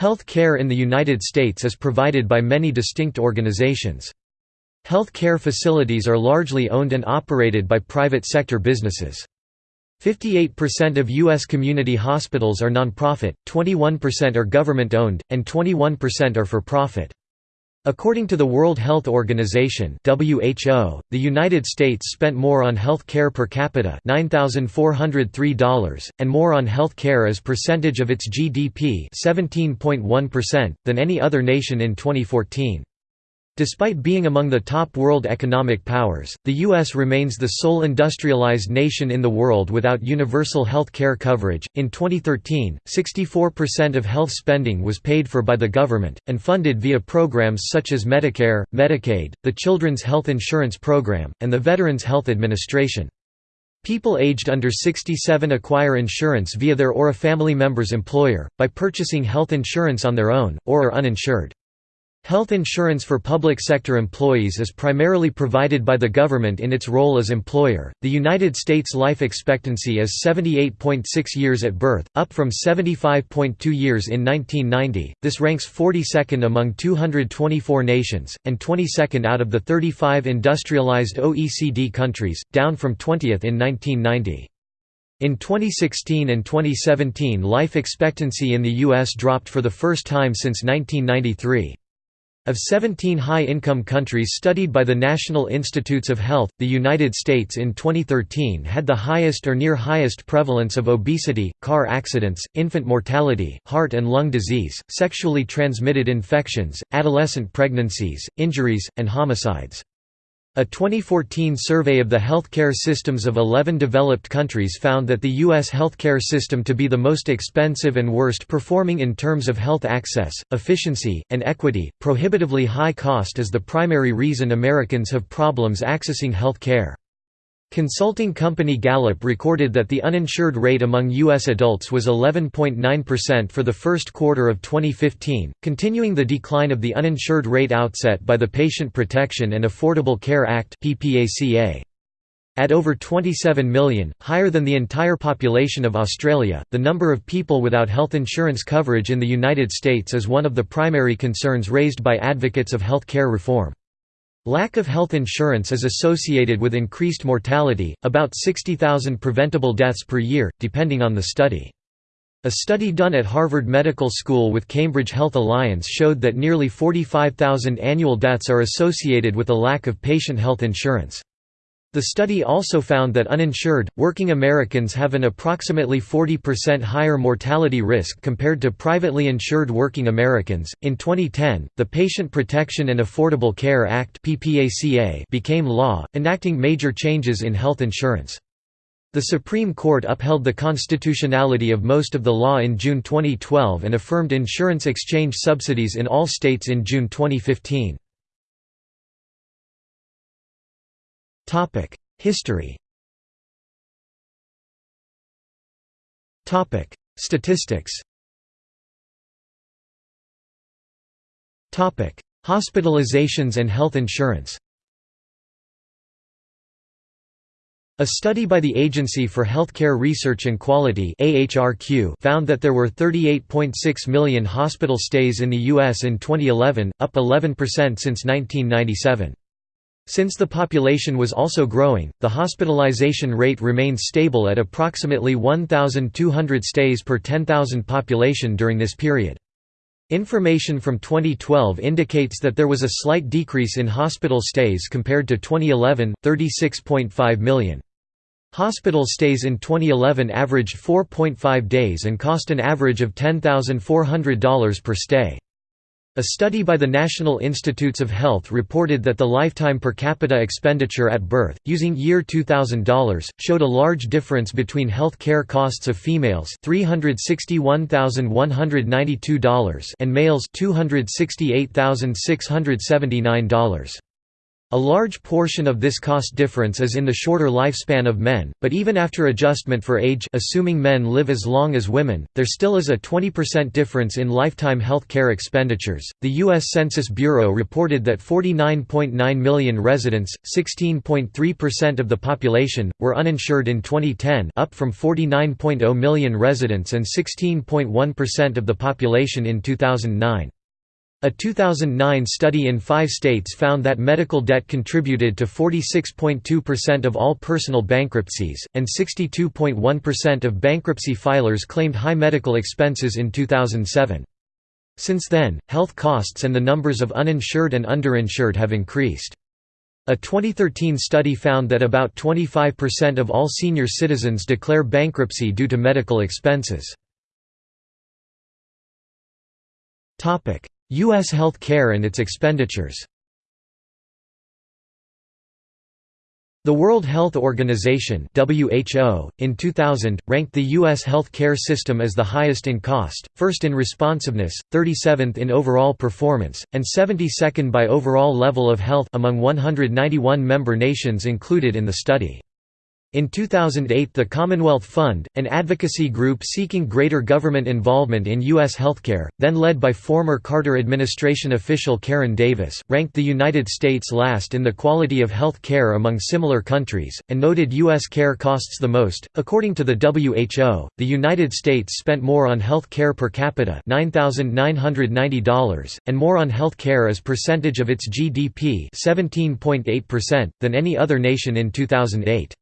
Health care in the United States is provided by many distinct organizations. Health care facilities are largely owned and operated by private sector businesses. 58% of U.S. community hospitals are nonprofit, 21% are government-owned, and 21% are for-profit. According to the World Health Organization (WHO), the United States spent more on health care per capita $9,403 and more on health care as percentage of its GDP 17.1% than any other nation in 2014. Despite being among the top world economic powers, the U.S. remains the sole industrialized nation in the world without universal health care coverage. In 2013, 64% of health spending was paid for by the government, and funded via programs such as Medicare, Medicaid, the Children's Health Insurance Program, and the Veterans Health Administration. People aged under 67 acquire insurance via their or a family member's employer, by purchasing health insurance on their own, or are uninsured. Health insurance for public sector employees is primarily provided by the government in its role as employer. The United States life expectancy is 78.6 years at birth, up from 75.2 years in 1990. This ranks 42nd among 224 nations, and 22nd out of the 35 industrialized OECD countries, down from 20th in 1990. In 2016 and 2017 life expectancy in the U.S. dropped for the first time since 1993. Of 17 high-income countries studied by the National Institutes of Health, the United States in 2013 had the highest or near highest prevalence of obesity, car accidents, infant mortality, heart and lung disease, sexually transmitted infections, adolescent pregnancies, injuries, and homicides. A 2014 survey of the healthcare systems of 11 developed countries found that the U.S. healthcare system to be the most expensive and worst performing in terms of health access, efficiency, and equity. Prohibitively high cost is the primary reason Americans have problems accessing health care. Consulting company Gallup recorded that the uninsured rate among U.S. adults was 11.9% for the first quarter of 2015, continuing the decline of the uninsured rate outset by the Patient Protection and Affordable Care Act At over 27 million, higher than the entire population of Australia, the number of people without health insurance coverage in the United States is one of the primary concerns raised by advocates of health care reform. Lack of health insurance is associated with increased mortality, about 60,000 preventable deaths per year, depending on the study. A study done at Harvard Medical School with Cambridge Health Alliance showed that nearly 45,000 annual deaths are associated with a lack of patient health insurance. The study also found that uninsured, working Americans have an approximately 40% higher mortality risk compared to privately insured working Americans. In 2010, the Patient Protection and Affordable Care Act became law, enacting major changes in health insurance. The Supreme Court upheld the constitutionality of most of the law in June 2012 and affirmed insurance exchange subsidies in all states in June 2015. History Statistics Hospitalizations and health insurance A study by the Agency for Healthcare Research and Quality found that there were 38.6 million hospital stays in the U.S. in 2011, up 11% since 1997. Since the population was also growing, the hospitalization rate remained stable at approximately 1,200 stays per 10,000 population during this period. Information from 2012 indicates that there was a slight decrease in hospital stays compared to 2011, 36.5 million. Hospital stays in 2011 averaged 4.5 days and cost an average of $10,400 per stay. A study by the National Institutes of Health reported that the lifetime per capita expenditure at birth, using year 2000 dollars, showed a large difference between health care costs of females $361,192 and males $268,679. A large portion of this cost difference is in the shorter lifespan of men, but even after adjustment for age assuming men live as long as women, there still is a 20% difference in lifetime health care expenditures. The U.S. Census Bureau reported that 49.9 million residents, 16.3% of the population, were uninsured in 2010 up from 49.0 million residents and 16.1% of the population in 2009. A 2009 study in five states found that medical debt contributed to 46.2% of all personal bankruptcies, and 62.1% of bankruptcy filers claimed high medical expenses in 2007. Since then, health costs and the numbers of uninsured and underinsured have increased. A 2013 study found that about 25% of all senior citizens declare bankruptcy due to medical expenses. U.S. health care and its expenditures The World Health Organization (WHO) in 2000 ranked the US health care system as the highest in cost, first in responsiveness, 37th in overall performance, and 72nd by overall level of health among 191 member nations included in the study. In 2008 the Commonwealth Fund, an advocacy group seeking greater government involvement in U.S. healthcare, then led by former Carter administration official Karen Davis, ranked the United States last in the quality of health care among similar countries, and noted U.S. care costs the most. According to the WHO, the United States spent more on health care per capita $9,990, and more on health care as percentage of its GDP 17.8% than any other nation in 2008.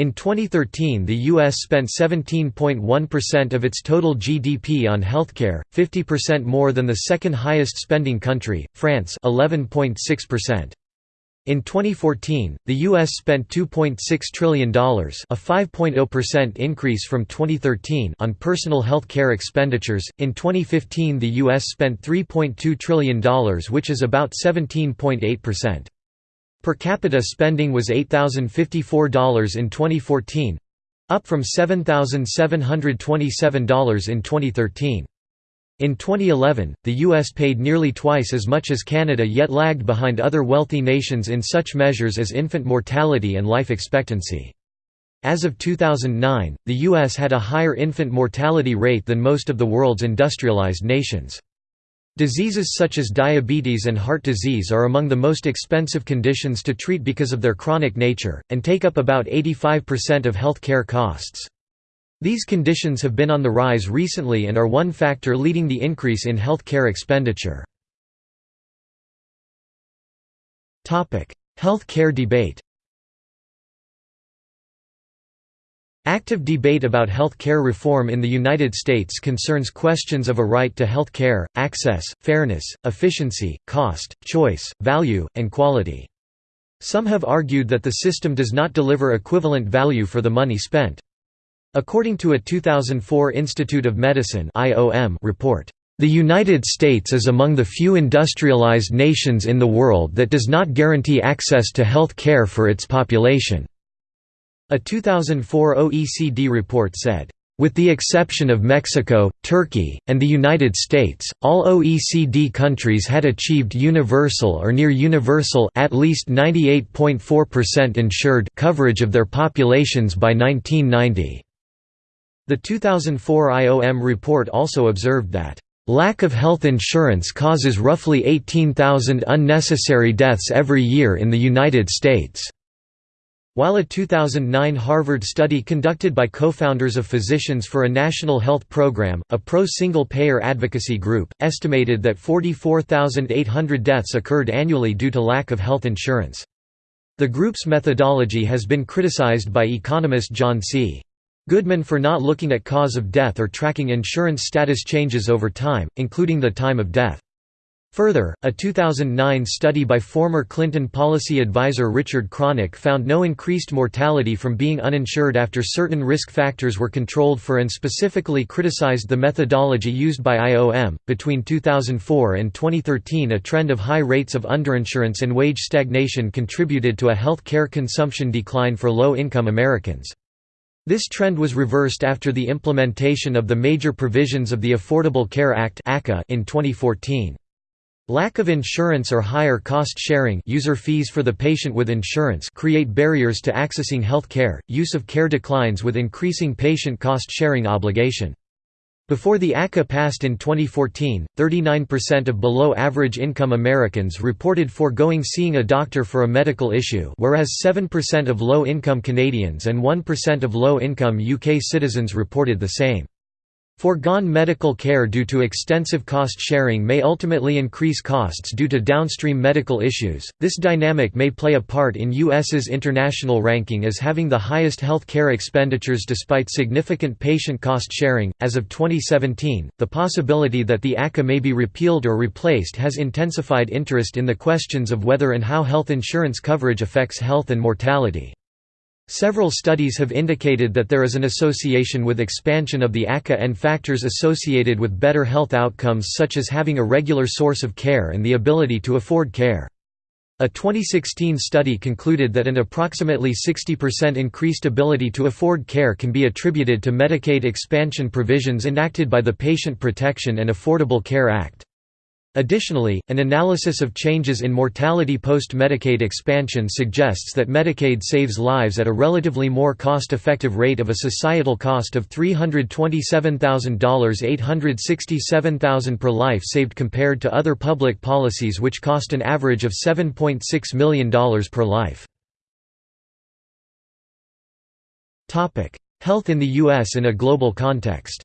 In 2013 the U.S. spent 17.1% of its total GDP on healthcare, 50% more than the second highest spending country, France 11.6%. In 2014, the U.S. spent $2.6 trillion a 5.0% increase from 2013 on personal health care expenditures. In 2015 the U.S. spent $3.2 trillion which is about 17.8%. Per capita spending was $8,054 in 2014 up from $7,727 in 2013. In 2011, the U.S. paid nearly twice as much as Canada yet lagged behind other wealthy nations in such measures as infant mortality and life expectancy. As of 2009, the U.S. had a higher infant mortality rate than most of the world's industrialized nations. Diseases such as diabetes and heart disease are among the most expensive conditions to treat because of their chronic nature, and take up about 85% of health care costs. These conditions have been on the rise recently and are one factor leading the increase in health care expenditure. Health care debate Active debate about health care reform in the United States concerns questions of a right to health care, access, fairness, efficiency, cost, choice, value, and quality. Some have argued that the system does not deliver equivalent value for the money spent. According to a 2004 Institute of Medicine report, the United States is among the few industrialized nations in the world that does not guarantee access to health care for its population. A 2004 OECD report said, with the exception of Mexico, Turkey, and the United States, all OECD countries had achieved universal or near universal at least 98.4% insured coverage of their populations by 1990. The 2004 IOM report also observed that Lack of health insurance causes roughly 18,000 unnecessary deaths every year in the United States. While a 2009 Harvard study conducted by co-founders of Physicians for a National Health Program, a pro-single-payer advocacy group, estimated that 44,800 deaths occurred annually due to lack of health insurance. The group's methodology has been criticized by economist John C. Goodman for not looking at cause of death or tracking insurance status changes over time, including the time of death. Further, a 2009 study by former Clinton policy advisor Richard Kronick found no increased mortality from being uninsured after certain risk factors were controlled for and specifically criticized the methodology used by IOM. Between 2004 and 2013, a trend of high rates of underinsurance and wage stagnation contributed to a health care consumption decline for low income Americans. This trend was reversed after the implementation of the major provisions of the Affordable Care Act in 2014. Lack of insurance or higher cost sharing user fees for the patient with insurance create barriers to accessing health care, use of care declines with increasing patient cost sharing obligation. Before the ACA passed in 2014, 39% of below-average income Americans reported foregoing seeing a doctor for a medical issue whereas 7% of low-income Canadians and 1% of low-income UK citizens reported the same. Foregone medical care due to extensive cost sharing may ultimately increase costs due to downstream medical issues. This dynamic may play a part in US's international ranking as having the highest health care expenditures despite significant patient cost sharing. As of 2017, the possibility that the ACA may be repealed or replaced has intensified interest in the questions of whether and how health insurance coverage affects health and mortality. Several studies have indicated that there is an association with expansion of the ACA and factors associated with better health outcomes such as having a regular source of care and the ability to afford care. A 2016 study concluded that an approximately 60% increased ability to afford care can be attributed to Medicaid expansion provisions enacted by the Patient Protection and Affordable Care Act. Additionally, an analysis of changes in mortality post-Medicaid expansion suggests that Medicaid saves lives at a relatively more cost-effective rate of a societal cost of $327,000 $867,000 per life saved compared to other public policies which cost an average of $7.6 million per life. Health in the U.S. in a global context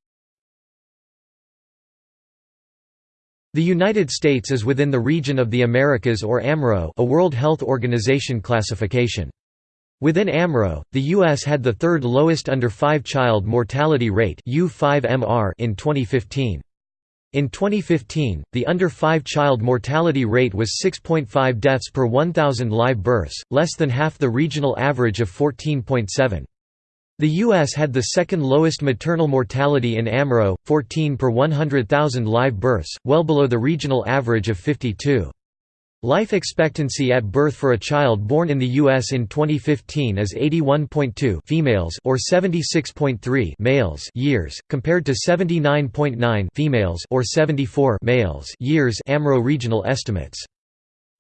The United States is within the region of the Americas or AMRO a World Health Organization classification. Within AMRO, the U.S. had the third lowest under-5 child mortality rate U5MR in 2015. In 2015, the under-5 child mortality rate was 6.5 deaths per 1,000 live births, less than half the regional average of 14.7. The U.S. had the second lowest maternal mortality in AMRO, 14 per 100,000 live births, well below the regional average of 52. Life expectancy at birth for a child born in the U.S. in 2015 is 81.2 females or 76.3 males years, compared to 79.9 females or 74 males years AMRO regional estimates.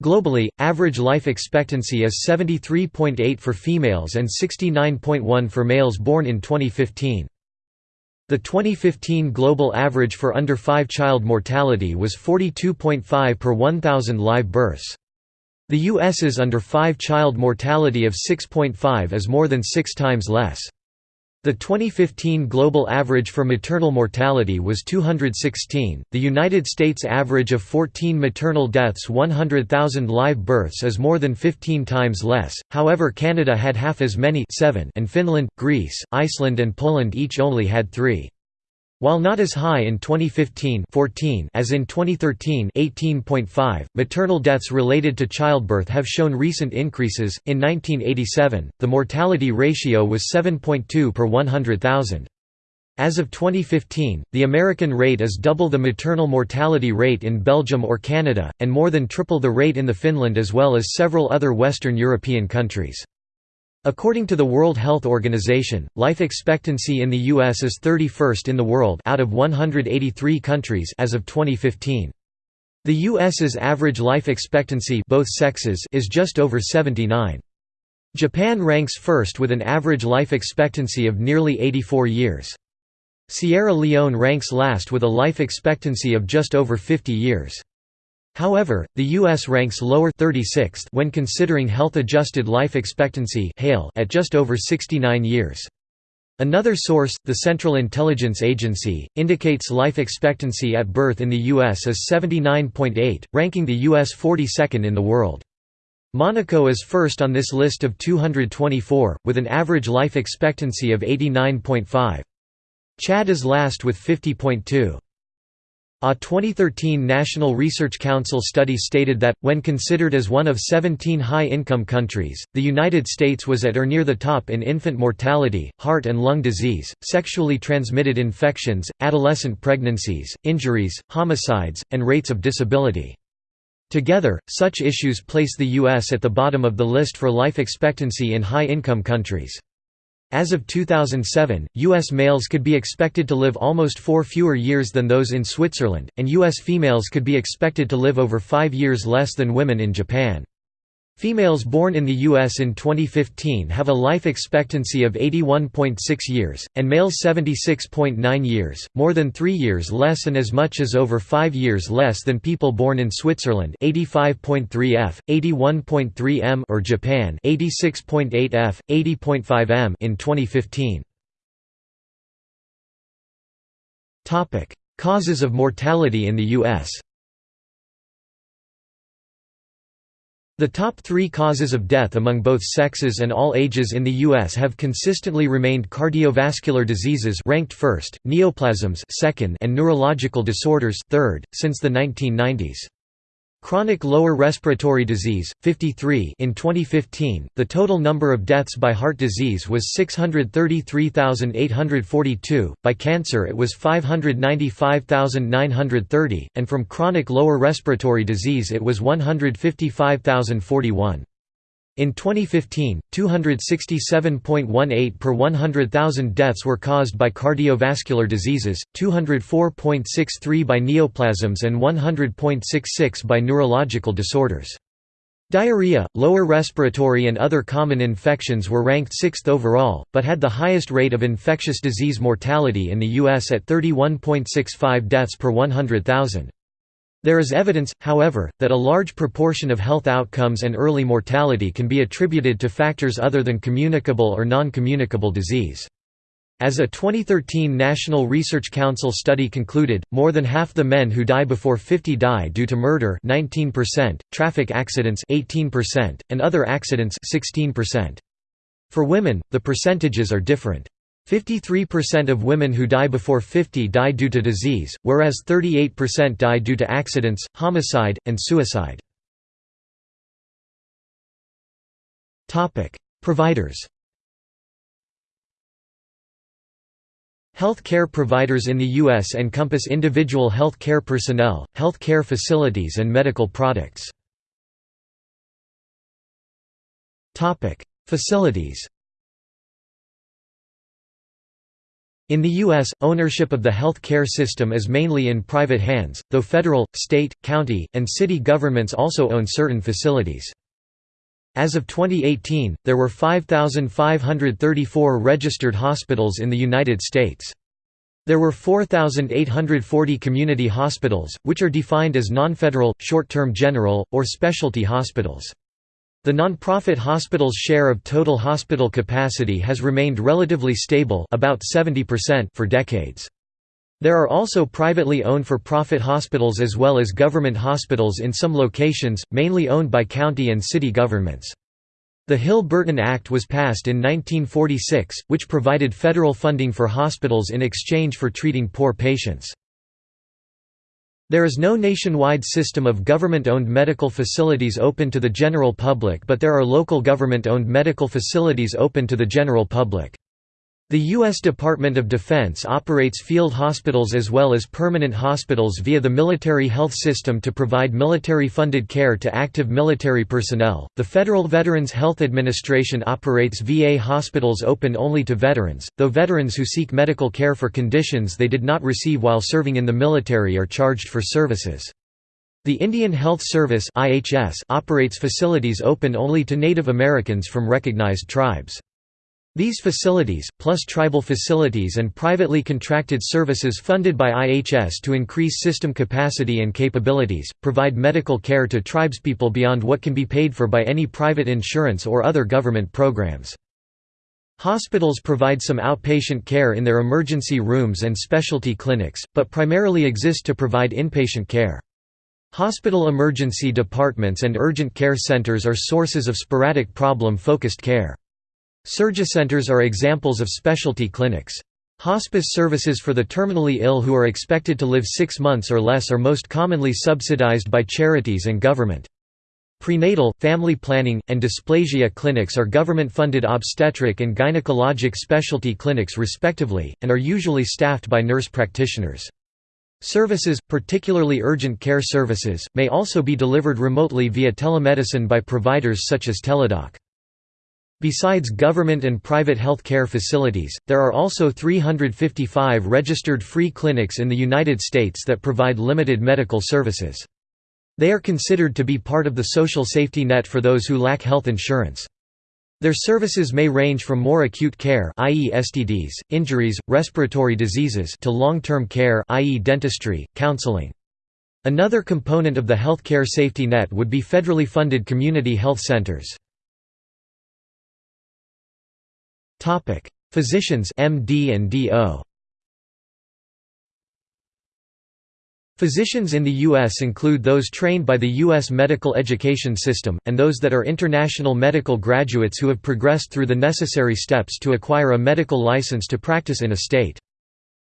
Globally, average life expectancy is 73.8 for females and 69.1 for males born in 2015. The 2015 global average for under 5 child mortality was 42.5 per 1,000 live births. The U.S.'s under 5 child mortality of 6.5 is more than six times less. The 2015 global average for maternal mortality was 216. The United States average of 14 maternal deaths 100,000 live births is more than 15 times less. However, Canada had half as many, 7, and Finland, Greece, Iceland and Poland each only had 3. While not as high in 2015 14 as in 2013 18.5, maternal deaths related to childbirth have shown recent increases. In 1987, the mortality ratio was 7.2 per 100,000. As of 2015, the American rate is double the maternal mortality rate in Belgium or Canada, and more than triple the rate in the Finland as well as several other Western European countries. According to the World Health Organization, life expectancy in the US is 31st in the world out of 183 countries as of 2015. The US's average life expectancy both sexes is just over 79. Japan ranks first with an average life expectancy of nearly 84 years. Sierra Leone ranks last with a life expectancy of just over 50 years. However, the U.S. ranks lower 36th when considering health-adjusted life expectancy at just over 69 years. Another source, the Central Intelligence Agency, indicates life expectancy at birth in the U.S. as 79.8, ranking the U.S. 42nd in the world. Monaco is first on this list of 224, with an average life expectancy of 89.5. Chad is last with 50.2. A 2013 National Research Council study stated that, when considered as one of 17 high-income countries, the United States was at or near the top in infant mortality, heart and lung disease, sexually transmitted infections, adolescent pregnancies, injuries, homicides, and rates of disability. Together, such issues place the U.S. at the bottom of the list for life expectancy in high-income countries. As of 2007, U.S. males could be expected to live almost four fewer years than those in Switzerland, and U.S. females could be expected to live over five years less than women in Japan. Females born in the U.S. in 2015 have a life expectancy of 81.6 years, and males 76.9 years, more than three years less and as much as over five years less than people born in Switzerland 85.3 f, 81.3 m or Japan 86.8 f, 80.5 m in 2015. Causes of mortality in the U.S. The top three causes of death among both sexes and all ages in the U.S. have consistently remained cardiovascular diseases ranked first, neoplasms second, and neurological disorders third, since the 1990s. Chronic lower respiratory disease, 53 in 2015, the total number of deaths by heart disease was 633,842, by cancer it was 595,930, and from chronic lower respiratory disease it was 155,041. In 2015, 267.18 per 100,000 deaths were caused by cardiovascular diseases, 204.63 by neoplasms and 100.66 by neurological disorders. Diarrhea, lower respiratory and other common infections were ranked sixth overall, but had the highest rate of infectious disease mortality in the U.S. at 31.65 deaths per 100,000. There is evidence, however, that a large proportion of health outcomes and early mortality can be attributed to factors other than communicable or non-communicable disease. As a 2013 National Research Council study concluded, more than half the men who die before 50 die due to murder 19%, traffic accidents 18%, and other accidents 16%. For women, the percentages are different. 53% of women who die before 50 die due to disease, whereas 38% die due to accidents, homicide, and suicide. Providers Health care providers in the U.S. encompass individual health care personnel, health care facilities and medical products. Facilities In the U.S., ownership of the health care system is mainly in private hands, though federal, state, county, and city governments also own certain facilities. As of 2018, there were 5,534 registered hospitals in the United States. There were 4,840 community hospitals, which are defined as non-federal, short-term general, or specialty hospitals. The nonprofit hospital's share of total hospital capacity has remained relatively stable about 70% for decades. There are also privately owned for-profit hospitals as well as government hospitals in some locations, mainly owned by county and city governments. The Hill-Burton Act was passed in 1946, which provided federal funding for hospitals in exchange for treating poor patients. There is no nationwide system of government-owned medical facilities open to the general public but there are local government-owned medical facilities open to the general public. The U.S. Department of Defense operates field hospitals as well as permanent hospitals via the Military Health System to provide military funded care to active military personnel. The Federal Veterans Health Administration operates VA hospitals open only to veterans, though veterans who seek medical care for conditions they did not receive while serving in the military are charged for services. The Indian Health Service operates facilities open only to Native Americans from recognized tribes. These facilities, plus tribal facilities and privately contracted services funded by IHS to increase system capacity and capabilities, provide medical care to tribespeople beyond what can be paid for by any private insurance or other government programs. Hospitals provide some outpatient care in their emergency rooms and specialty clinics, but primarily exist to provide inpatient care. Hospital emergency departments and urgent care centers are sources of sporadic problem-focused care. Surgicenters are examples of specialty clinics. Hospice services for the terminally ill who are expected to live six months or less are most commonly subsidized by charities and government. Prenatal, family planning, and dysplasia clinics are government-funded obstetric and gynecologic specialty clinics respectively, and are usually staffed by nurse practitioners. Services, particularly urgent care services, may also be delivered remotely via telemedicine by providers such as Teladoc. Besides government and private health care facilities, there are also 355 registered free clinics in the United States that provide limited medical services. They are considered to be part of the social safety net for those who lack health insurance. Their services may range from more acute care i.e. STDs, injuries, respiratory diseases to long-term care i.e. dentistry, counseling. Another component of the healthcare safety net would be federally funded community health centers. Physicians MD and DO Physicians in the U.S. include those trained by the U.S. medical education system, and those that are international medical graduates who have progressed through the necessary steps to acquire a medical license to practice in a state.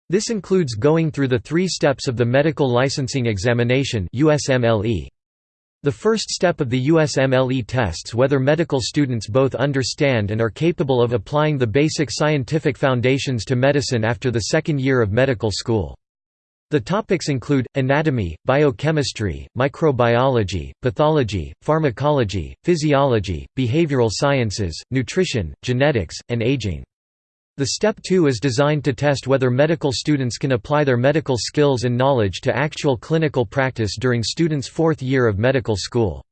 This includes going through the three steps of the Medical Licensing Examination USMLE. The first step of the USMLE tests whether medical students both understand and are capable of applying the basic scientific foundations to medicine after the second year of medical school. The topics include, anatomy, biochemistry, microbiology, pathology, pharmacology, physiology, behavioral sciences, nutrition, genetics, and aging. The Step 2 is designed to test whether medical students can apply their medical skills and knowledge to actual clinical practice during students' fourth year of medical school.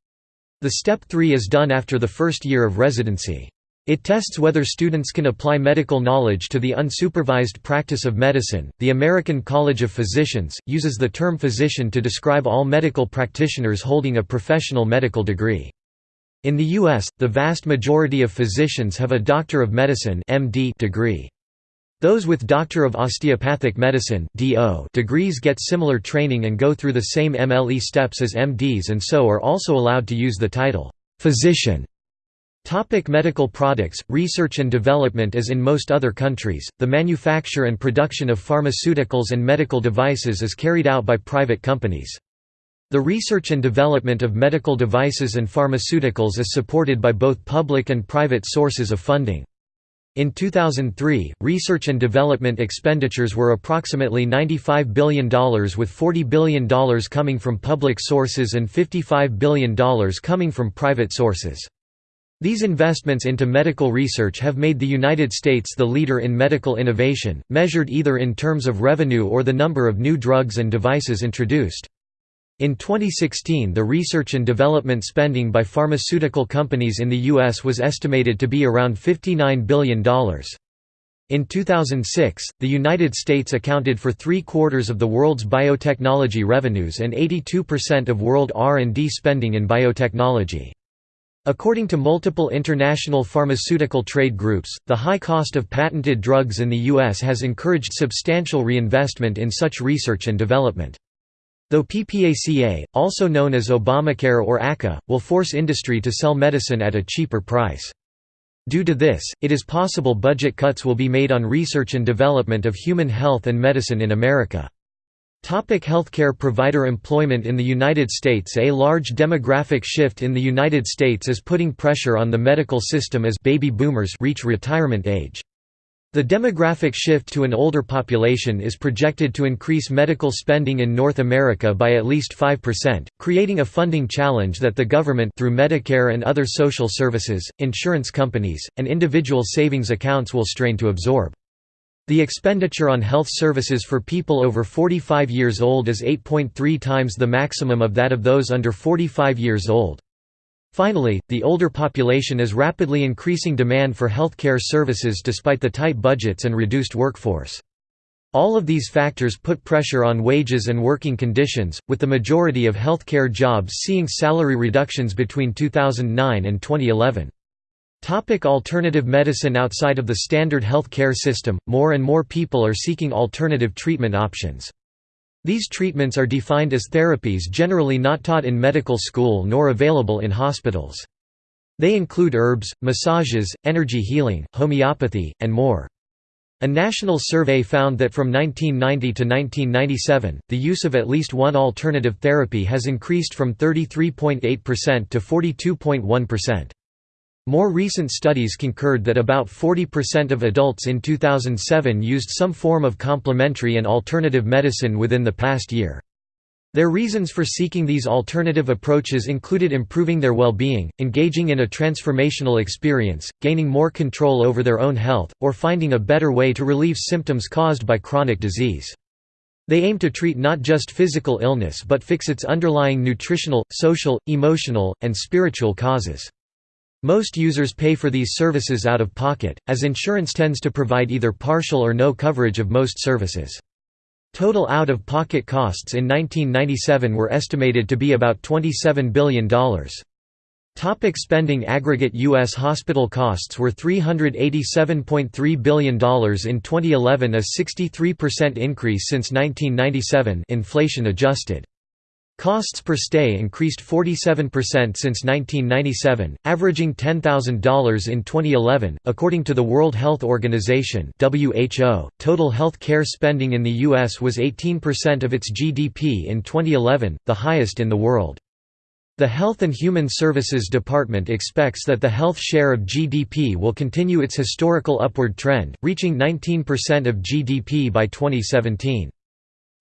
The Step 3 is done after the first year of residency. It tests whether students can apply medical knowledge to the unsupervised practice of medicine. The American College of Physicians uses the term physician to describe all medical practitioners holding a professional medical degree. In the U.S., the vast majority of physicians have a Doctor of Medicine (MD) degree. Those with Doctor of Osteopathic Medicine (DO) degrees get similar training and go through the same MLE steps as MDs and so are also allowed to use the title physician. Topic medical products, research and development As in most other countries, the manufacture and production of pharmaceuticals and medical devices is carried out by private companies. The research and development of medical devices and pharmaceuticals is supported by both public and private sources of funding. In 2003, research and development expenditures were approximately $95 billion with $40 billion coming from public sources and $55 billion coming from private sources. These investments into medical research have made the United States the leader in medical innovation, measured either in terms of revenue or the number of new drugs and devices introduced. In 2016 the research and development spending by pharmaceutical companies in the U.S. was estimated to be around $59 billion. In 2006, the United States accounted for three-quarters of the world's biotechnology revenues and 82% of world R&D spending in biotechnology. According to multiple international pharmaceutical trade groups, the high cost of patented drugs in the U.S. has encouraged substantial reinvestment in such research and development. Though PPACA, also known as Obamacare or ACA, will force industry to sell medicine at a cheaper price. Due to this, it is possible budget cuts will be made on research and development of human health and medicine in America. Topic healthcare provider employment in the United States A large demographic shift in the United States is putting pressure on the medical system as baby boomers reach retirement age. The demographic shift to an older population is projected to increase medical spending in North America by at least 5%, creating a funding challenge that the government through Medicare and other social services, insurance companies, and individual savings accounts will strain to absorb. The expenditure on health services for people over 45 years old is 8.3 times the maximum of that of those under 45 years old. Finally, the older population is rapidly increasing demand for healthcare services despite the tight budgets and reduced workforce. All of these factors put pressure on wages and working conditions, with the majority of healthcare jobs seeing salary reductions between 2009 and 2011. Topic alternative medicine Outside of the standard health care system, more and more people are seeking alternative treatment options. These treatments are defined as therapies generally not taught in medical school nor available in hospitals. They include herbs, massages, energy healing, homeopathy, and more. A national survey found that from 1990 to 1997, the use of at least one alternative therapy has increased from 33.8% to 42.1%. More recent studies concurred that about 40% of adults in 2007 used some form of complementary and alternative medicine within the past year. Their reasons for seeking these alternative approaches included improving their well-being, engaging in a transformational experience, gaining more control over their own health, or finding a better way to relieve symptoms caused by chronic disease. They aim to treat not just physical illness but fix its underlying nutritional, social, emotional, and spiritual causes. Most users pay for these services out of pocket, as insurance tends to provide either partial or no coverage of most services. Total out-of-pocket costs in 1997 were estimated to be about $27 billion. Topic spending Aggregate U.S. hospital costs were $387.3 billion in 2011 a 63% increase since 1997 inflation adjusted. Costs per stay increased 47% since 1997, averaging $10,000 in 2011. According to the World Health Organization (WHO), total health care spending in the US was 18% of its GDP in 2011, the highest in the world. The Health and Human Services Department expects that the health share of GDP will continue its historical upward trend, reaching 19% of GDP by 2017.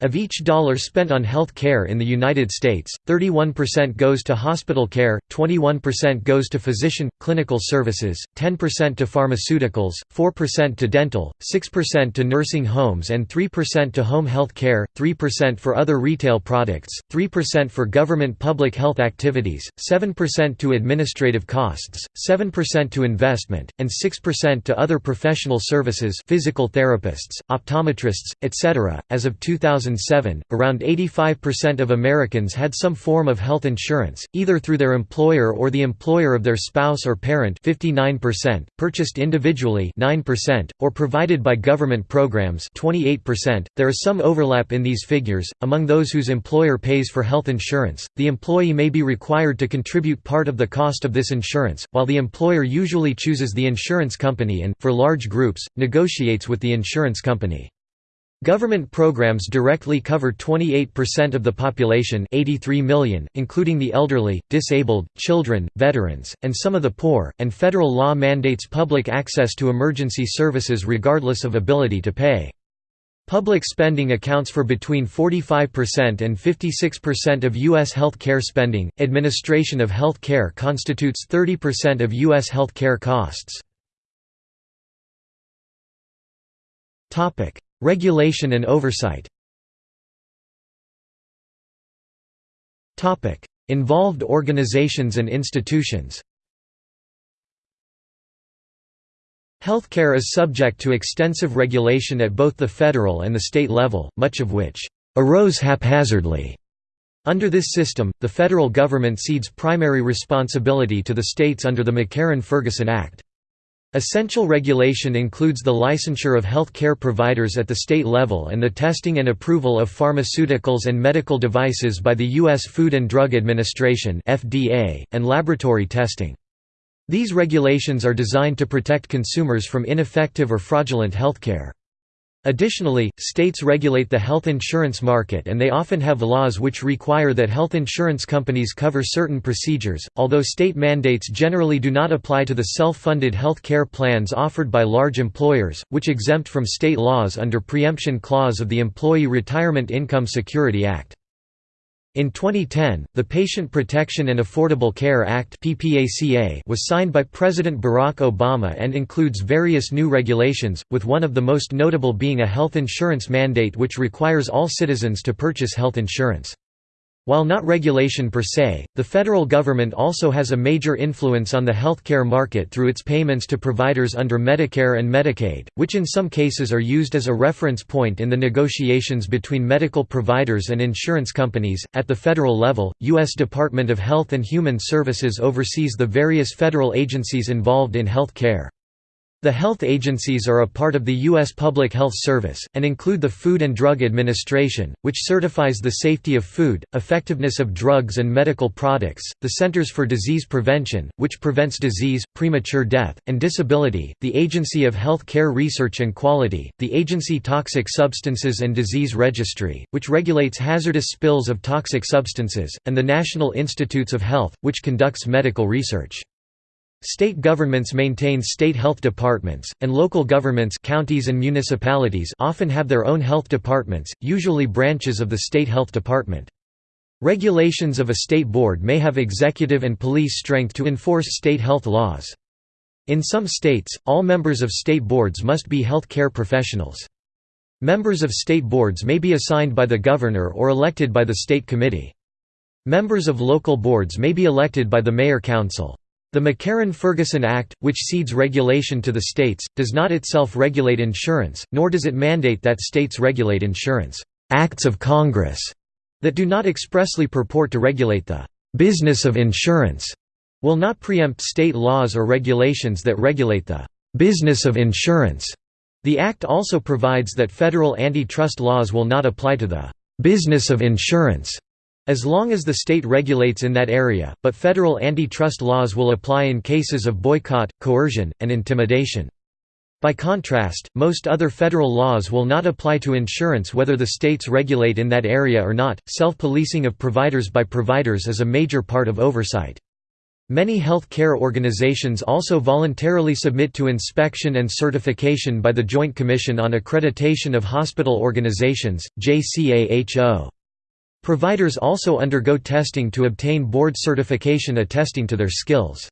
Of each dollar spent on health care in the United States, 31% goes to hospital care, 21% goes to physician, clinical services, 10% to pharmaceuticals, 4% to dental, 6% to nursing homes and 3% to home health care, 3% for other retail products, 3% for government public health activities, 7% to administrative costs, 7% to investment, and 6% to other professional services physical therapists, optometrists, etc. As of 2000 2007, around 85% of Americans had some form of health insurance, either through their employer or the employer of their spouse or parent 59%, purchased individually 9%, or provided by government programs 28%. There is some overlap in these figures. Among those whose employer pays for health insurance, the employee may be required to contribute part of the cost of this insurance, while the employer usually chooses the insurance company and, for large groups, negotiates with the insurance company. Government programs directly cover 28% of the population 83 million, including the elderly, disabled, children, veterans, and some of the poor, and federal law mandates public access to emergency services regardless of ability to pay. Public spending accounts for between 45% and 56% of U.S. health care spending. Administration of health care constitutes 30% of U.S. health care costs. Regulation and oversight Involved organizations and institutions Healthcare is subject to extensive regulation at both the federal and the state level, much of which arose haphazardly. Under this system, the federal government cedes primary responsibility to the states under the McCarran-Ferguson Act. Essential regulation includes the licensure of health care providers at the state level and the testing and approval of pharmaceuticals and medical devices by the U.S. Food and Drug Administration and laboratory testing. These regulations are designed to protect consumers from ineffective or fraudulent healthcare. Additionally, states regulate the health insurance market and they often have laws which require that health insurance companies cover certain procedures, although state mandates generally do not apply to the self-funded health care plans offered by large employers, which exempt from state laws under preemption clause of the Employee Retirement Income Security Act. In 2010, the Patient Protection and Affordable Care Act was signed by President Barack Obama and includes various new regulations, with one of the most notable being a health insurance mandate which requires all citizens to purchase health insurance. While not regulation per se, the federal government also has a major influence on the healthcare market through its payments to providers under Medicare and Medicaid, which in some cases are used as a reference point in the negotiations between medical providers and insurance companies. At the federal level, U.S. Department of Health and Human Services oversees the various federal agencies involved in health care. The health agencies are a part of the U.S. Public Health Service, and include the Food and Drug Administration, which certifies the safety of food, effectiveness of drugs and medical products, the Centers for Disease Prevention, which prevents disease, premature death, and disability, the Agency of Health Care Research and Quality, the Agency Toxic Substances and Disease Registry, which regulates hazardous spills of toxic substances, and the National Institutes of Health, which conducts medical research. State governments maintain state health departments, and local governments counties and municipalities often have their own health departments, usually branches of the state health department. Regulations of a state board may have executive and police strength to enforce state health laws. In some states, all members of state boards must be health care professionals. Members of state boards may be assigned by the governor or elected by the state committee. Members of local boards may be elected by the mayor-council. The McCarran-Ferguson Act, which cedes regulation to the states, does not itself regulate insurance, nor does it mandate that states regulate insurance. Acts of Congress that do not expressly purport to regulate the business of insurance will not preempt state laws or regulations that regulate the business of insurance. The Act also provides that federal antitrust laws will not apply to the business of insurance as long as the state regulates in that area, but federal antitrust laws will apply in cases of boycott, coercion, and intimidation. By contrast, most other federal laws will not apply to insurance whether the states regulate in that area or not. Self policing of providers by providers is a major part of oversight. Many health care organizations also voluntarily submit to inspection and certification by the Joint Commission on Accreditation of Hospital Organizations, JCAHO. Providers also undergo testing to obtain board certification attesting to their skills.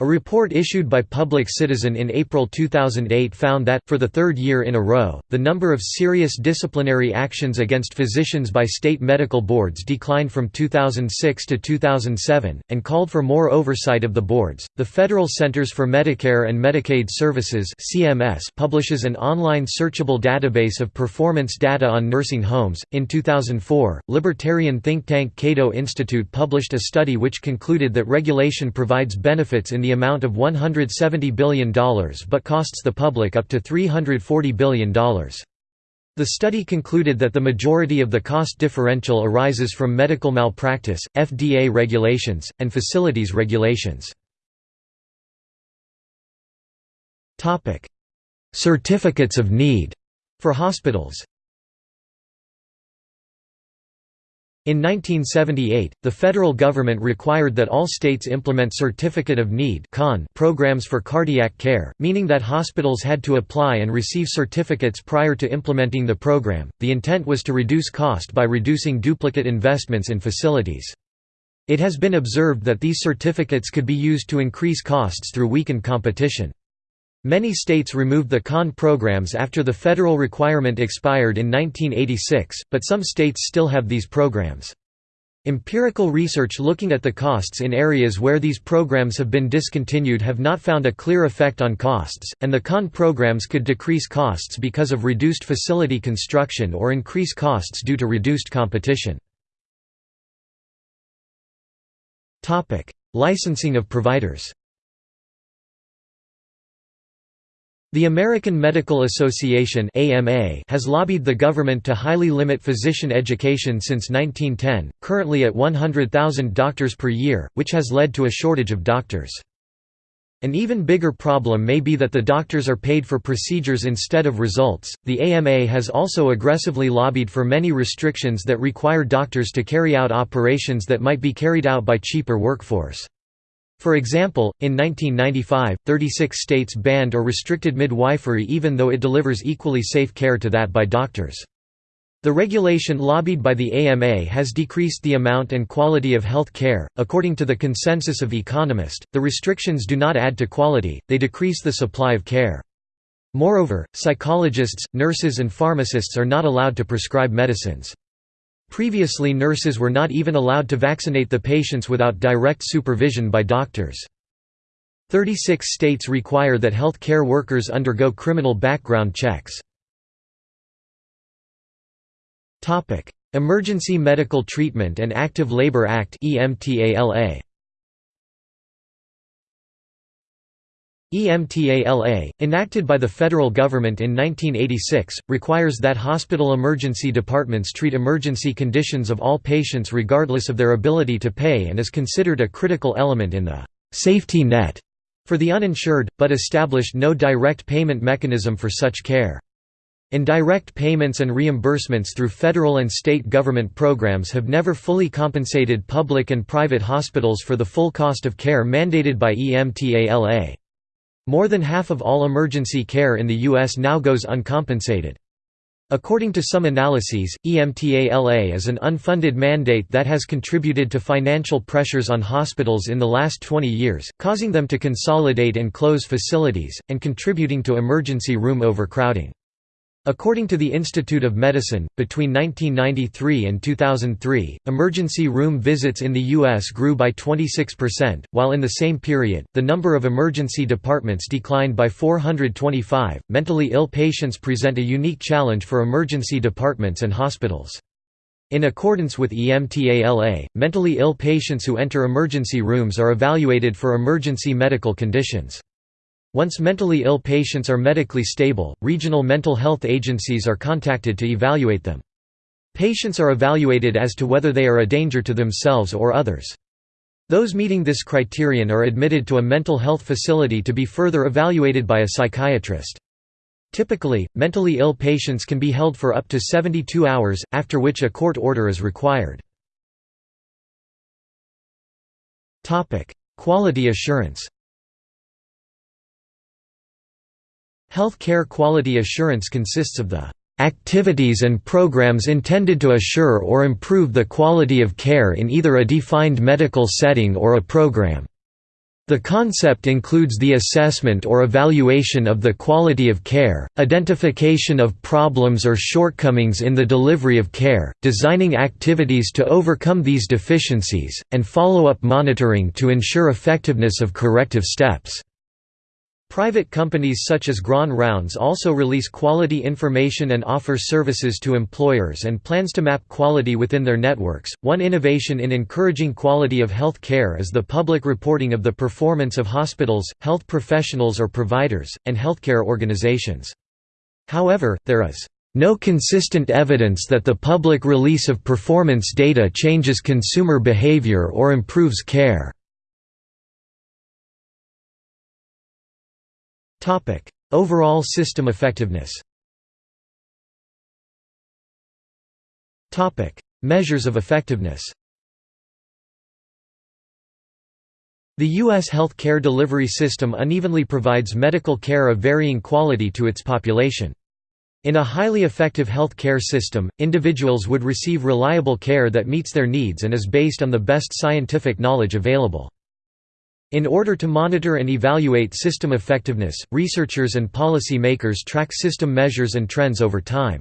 A report issued by Public Citizen in April 2008 found that, for the third year in a row, the number of serious disciplinary actions against physicians by state medical boards declined from 2006 to 2007, and called for more oversight of the boards. The Federal Centers for Medicare and Medicaid Services (CMS) publishes an online searchable database of performance data on nursing homes. In 2004, libertarian think tank Cato Institute published a study which concluded that regulation provides benefits in the the amount of $170 billion but costs the public up to $340 billion. The study concluded that the majority of the cost differential arises from medical malpractice, FDA regulations, and facilities regulations. Certificates of need for hospitals In 1978, the federal government required that all states implement Certificate of Need programs for cardiac care, meaning that hospitals had to apply and receive certificates prior to implementing the program. The intent was to reduce cost by reducing duplicate investments in facilities. It has been observed that these certificates could be used to increase costs through weakened competition. Many states removed the CON programs after the federal requirement expired in 1986, but some states still have these programs. Empirical research looking at the costs in areas where these programs have been discontinued have not found a clear effect on costs, and the CON programs could decrease costs because of reduced facility construction or increase costs due to reduced competition. Licensing of providers The American Medical Association has lobbied the government to highly limit physician education since 1910, currently at 100,000 doctors per year, which has led to a shortage of doctors. An even bigger problem may be that the doctors are paid for procedures instead of results. The AMA has also aggressively lobbied for many restrictions that require doctors to carry out operations that might be carried out by cheaper workforce. For example, in 1995, 36 states banned or restricted midwifery even though it delivers equally safe care to that by doctors. The regulation lobbied by the AMA has decreased the amount and quality of health care. According to the consensus of economists, the restrictions do not add to quality, they decrease the supply of care. Moreover, psychologists, nurses, and pharmacists are not allowed to prescribe medicines. Previously nurses were not even allowed to vaccinate the patients without direct supervision by doctors. 36 states require that health care workers undergo criminal background checks. Emergency Medical Treatment and Active Labor Act EMTALA EMTALA, enacted by the federal government in 1986, requires that hospital emergency departments treat emergency conditions of all patients regardless of their ability to pay and is considered a critical element in the «safety net» for the uninsured, but established no direct payment mechanism for such care. Indirect payments and reimbursements through federal and state government programs have never fully compensated public and private hospitals for the full cost of care mandated by EMTALA. More than half of all emergency care in the U.S. now goes uncompensated. According to some analyses, EMTALA is an unfunded mandate that has contributed to financial pressures on hospitals in the last 20 years, causing them to consolidate and close facilities, and contributing to emergency room overcrowding. According to the Institute of Medicine, between 1993 and 2003, emergency room visits in the U.S. grew by 26%, while in the same period, the number of emergency departments declined by 425. Mentally ill patients present a unique challenge for emergency departments and hospitals. In accordance with EMTALA, mentally ill patients who enter emergency rooms are evaluated for emergency medical conditions. Once mentally ill patients are medically stable, regional mental health agencies are contacted to evaluate them. Patients are evaluated as to whether they are a danger to themselves or others. Those meeting this criterion are admitted to a mental health facility to be further evaluated by a psychiatrist. Typically, mentally ill patients can be held for up to 72 hours, after which a court order is required. Quality assurance Health care quality assurance consists of the activities and programs intended to assure or improve the quality of care in either a defined medical setting or a program. The concept includes the assessment or evaluation of the quality of care, identification of problems or shortcomings in the delivery of care, designing activities to overcome these deficiencies, and follow-up monitoring to ensure effectiveness of corrective steps. Private companies such as Grand Rounds also release quality information and offer services to employers and plans to map quality within their networks. One innovation in encouraging quality of health care is the public reporting of the performance of hospitals, health professionals or providers, and healthcare organizations. However, there is no consistent evidence that the public release of performance data changes consumer behavior or improves care. Topic: Overall system effectiveness. Topic: Measures of effectiveness. The U.S. health care delivery system unevenly provides medical care of varying quality to its population. In a highly effective health care system, individuals would receive reliable care that meets their needs and is based on the best scientific knowledge available. In order to monitor and evaluate system effectiveness, researchers and policy makers track system measures and trends over time.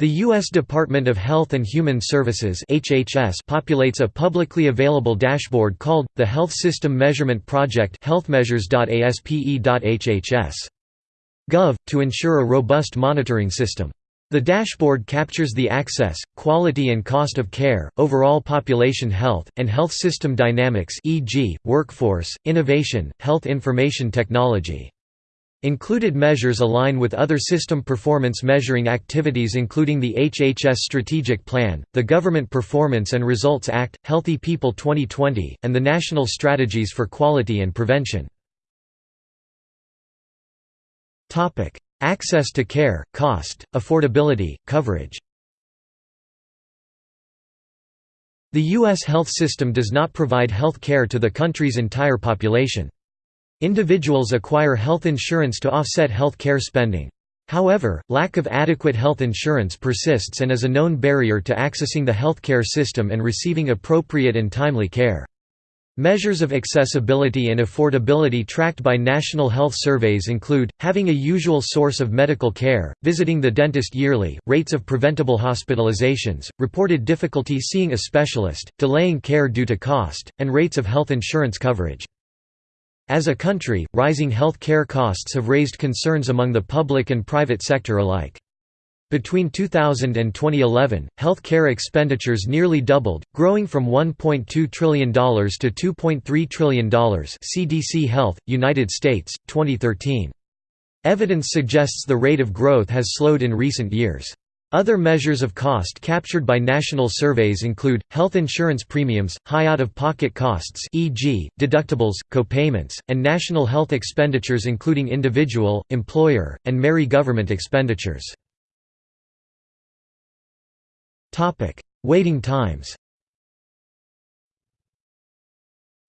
The U.S. Department of Health and Human Services HHS populates a publicly available dashboard called, the Health System Measurement Project healthmeasures.aspe.hhs.gov, to ensure a robust monitoring system. The dashboard captures the access, quality and cost of care, overall population health, and health system dynamics e.g., workforce, innovation, health information technology. Included measures align with other system performance measuring activities including the HHS Strategic Plan, the Government Performance and Results Act, Healthy People 2020, and the National Strategies for Quality and Prevention. Access to care, cost, affordability, coverage The U.S. health system does not provide health care to the country's entire population. Individuals acquire health insurance to offset health care spending. However, lack of adequate health insurance persists and is a known barrier to accessing the healthcare system and receiving appropriate and timely care. Measures of accessibility and affordability tracked by national health surveys include, having a usual source of medical care, visiting the dentist yearly, rates of preventable hospitalizations, reported difficulty seeing a specialist, delaying care due to cost, and rates of health insurance coverage. As a country, rising health care costs have raised concerns among the public and private sector alike. Between 2000 and 2011, health care expenditures nearly doubled, growing from $1.2 trillion to $2.3 trillion CDC Health, United States, 2013. Evidence suggests the rate of growth has slowed in recent years. Other measures of cost captured by national surveys include, health insurance premiums, high out-of-pocket costs e.g., deductibles, copayments, and national health expenditures including individual, employer, and MERI government expenditures. Topic: Waiting times.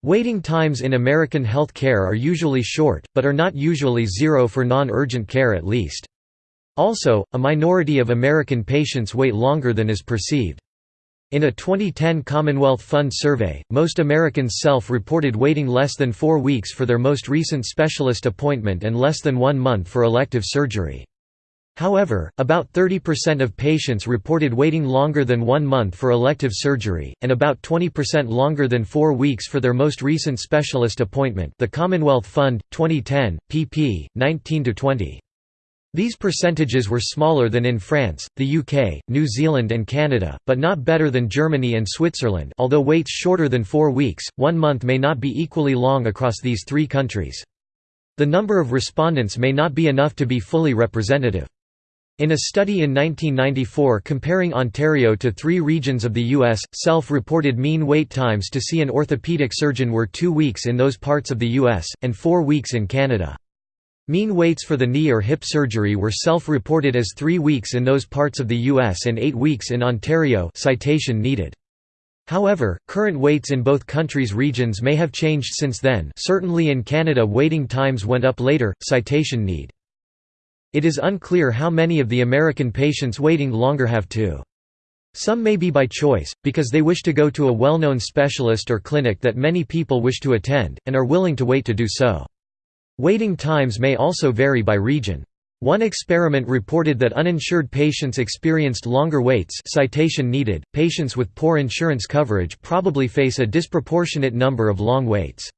Waiting times in American health care are usually short, but are not usually zero for non-urgent care at least. Also, a minority of American patients wait longer than is perceived. In a 2010 Commonwealth Fund survey, most Americans self-reported waiting less than four weeks for their most recent specialist appointment and less than one month for elective surgery. However, about 30% of patients reported waiting longer than one month for elective surgery, and about 20% longer than four weeks for their most recent specialist appointment the Commonwealth Fund, 2010, pp. 19–20. These percentages were smaller than in France, the UK, New Zealand and Canada, but not better than Germany and Switzerland although waits shorter than four weeks, one month may not be equally long across these three countries. The number of respondents may not be enough to be fully representative. In a study in 1994 comparing Ontario to three regions of the U.S., self-reported mean wait times to see an orthopedic surgeon were two weeks in those parts of the U.S., and four weeks in Canada. Mean waits for the knee or hip surgery were self-reported as 3 weeks in those parts of the US and 8 weeks in Ontario citation needed. However, current waits in both countries' regions may have changed since then certainly in Canada waiting times went up later, citation need. It is unclear how many of the American patients waiting longer have to. Some may be by choice, because they wish to go to a well-known specialist or clinic that many people wish to attend, and are willing to wait to do so. Waiting times may also vary by region. One experiment reported that uninsured patients experienced longer waits citation needed. Patients with poor insurance coverage probably face a disproportionate number of long waits.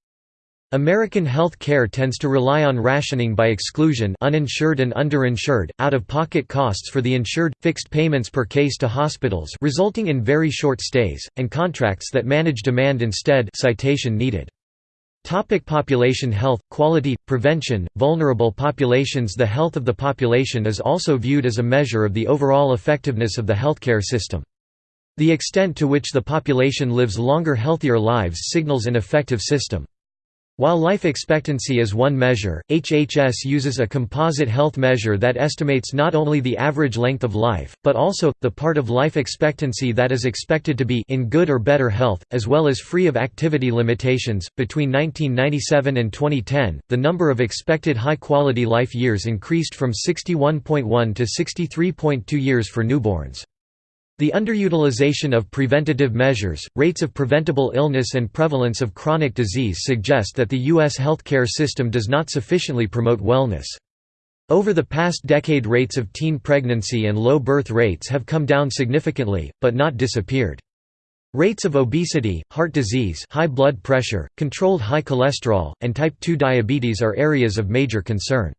American health care tends to rely on rationing by exclusion uninsured and underinsured, out-of-pocket costs for the insured, fixed payments per case to hospitals resulting in very short stays, and contracts that manage demand instead citation needed. Topic population health, quality, prevention, vulnerable populations The health of the population is also viewed as a measure of the overall effectiveness of the healthcare system. The extent to which the population lives longer healthier lives signals an effective system. While life expectancy is one measure, HHS uses a composite health measure that estimates not only the average length of life, but also, the part of life expectancy that is expected to be in good or better health, as well as free of activity limitations. Between 1997 and 2010, the number of expected high quality life years increased from 61.1 to 63.2 years for newborns. The underutilization of preventative measures, rates of preventable illness and prevalence of chronic disease suggest that the U.S. healthcare system does not sufficiently promote wellness. Over the past decade rates of teen pregnancy and low birth rates have come down significantly, but not disappeared. Rates of obesity, heart disease high blood pressure, controlled high cholesterol, and type 2 diabetes are areas of major concern.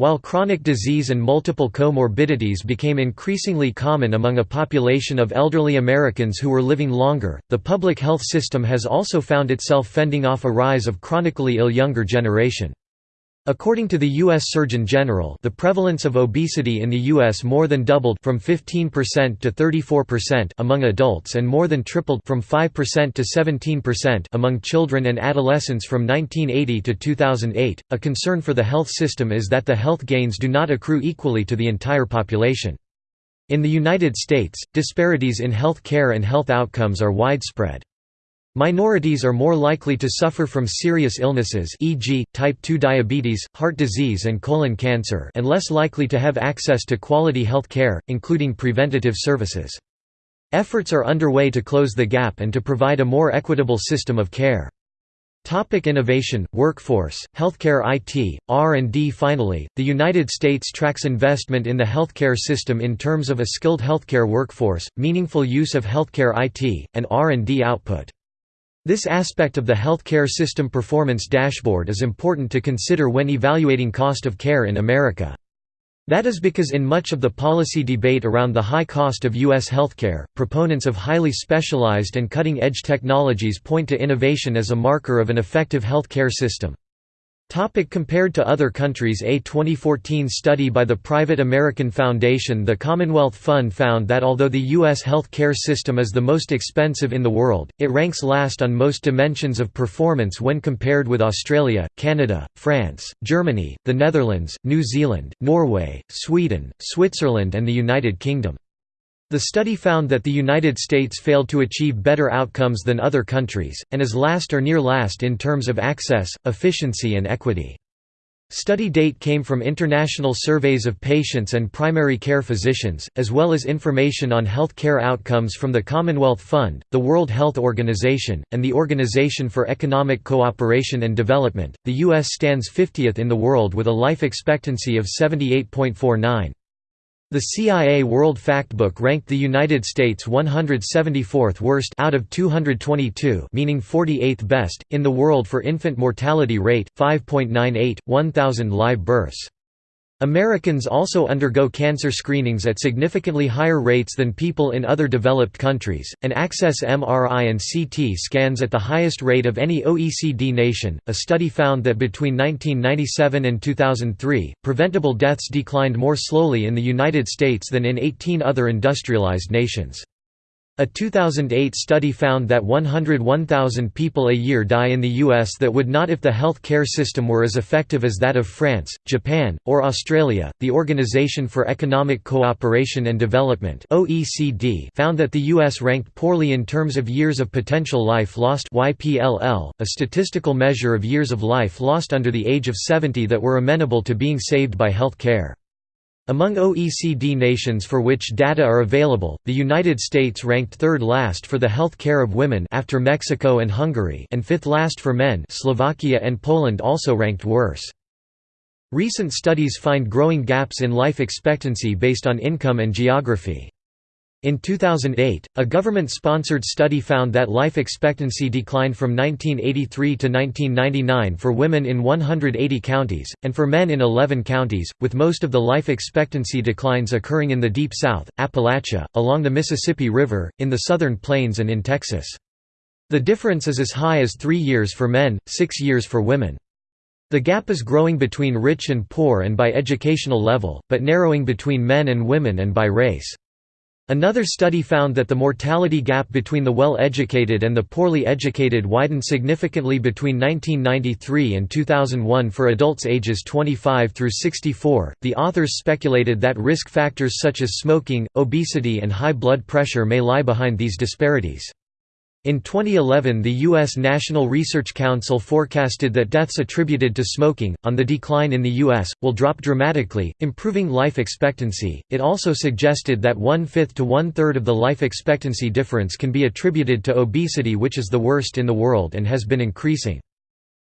While chronic disease and multiple comorbidities became increasingly common among a population of elderly Americans who were living longer, the public health system has also found itself fending off a rise of chronically ill younger generation. According to the U.S. Surgeon General the prevalence of obesity in the U.S. more than doubled from 15% to 34% among adults and more than tripled from 5% to 17% among children and adolescents from 1980 to 2008. A concern for the health system is that the health gains do not accrue equally to the entire population. In the United States, disparities in health care and health outcomes are widespread. Minorities are more likely to suffer from serious illnesses e.g., type 2 diabetes, heart disease and colon cancer and less likely to have access to quality health care, including preventative services. Efforts are underway to close the gap and to provide a more equitable system of care. Topic innovation, workforce, healthcare IT, R&D Finally, the United States tracks investment in the healthcare system in terms of a skilled healthcare workforce, meaningful use of healthcare IT, and R&D output. This aspect of the healthcare system performance dashboard is important to consider when evaluating cost of care in America. That is because in much of the policy debate around the high cost of U.S. healthcare, proponents of highly specialized and cutting-edge technologies point to innovation as a marker of an effective healthcare system. Topic compared to other countries A 2014 study by the private American Foundation The Commonwealth Fund found that although the U.S. health care system is the most expensive in the world, it ranks last on most dimensions of performance when compared with Australia, Canada, France, Germany, the Netherlands, New Zealand, Norway, Sweden, Switzerland and the United Kingdom. The study found that the United States failed to achieve better outcomes than other countries, and is last or near last in terms of access, efficiency and equity. Study date came from international surveys of patients and primary care physicians, as well as information on health care outcomes from the Commonwealth Fund, the World Health Organization, and the Organization for Economic Cooperation and Development. The U.S. stands 50th in the world with a life expectancy of 78.49. The CIA World Factbook ranked the United States 174th worst out of 222 meaning 48th best, in the world for infant mortality rate, 5.98, 1,000 live births. Americans also undergo cancer screenings at significantly higher rates than people in other developed countries, and access MRI and CT scans at the highest rate of any OECD nation. A study found that between 1997 and 2003, preventable deaths declined more slowly in the United States than in 18 other industrialized nations. A 2008 study found that 101,000 people a year die in the U.S. that would not if the health care system were as effective as that of France, Japan, or Australia. The Organization for Economic Cooperation and Development (OECD) found that the U.S. ranked poorly in terms of years of potential life lost (YPLL), a statistical measure of years of life lost under the age of 70 that were amenable to being saved by health care. Among OECD nations for which data are available, the United States ranked third last for the health care of women after Mexico and Hungary and fifth last for men Slovakia and Poland also ranked worse. Recent studies find growing gaps in life expectancy based on income and geography. In 2008, a government-sponsored study found that life expectancy declined from 1983 to 1999 for women in 180 counties, and for men in 11 counties, with most of the life expectancy declines occurring in the Deep South, Appalachia, along the Mississippi River, in the Southern Plains and in Texas. The difference is as high as three years for men, six years for women. The gap is growing between rich and poor and by educational level, but narrowing between men and women and by race. Another study found that the mortality gap between the well-educated and the poorly educated widened significantly between 1993 and 2001 for adults ages 25 through 64. The authors speculated that risk factors such as smoking, obesity, and high blood pressure may lie behind these disparities. In 2011 the U.S. National Research Council forecasted that deaths attributed to smoking, on the decline in the U.S., will drop dramatically, improving life expectancy. It also suggested that one-fifth to one-third of the life expectancy difference can be attributed to obesity which is the worst in the world and has been increasing.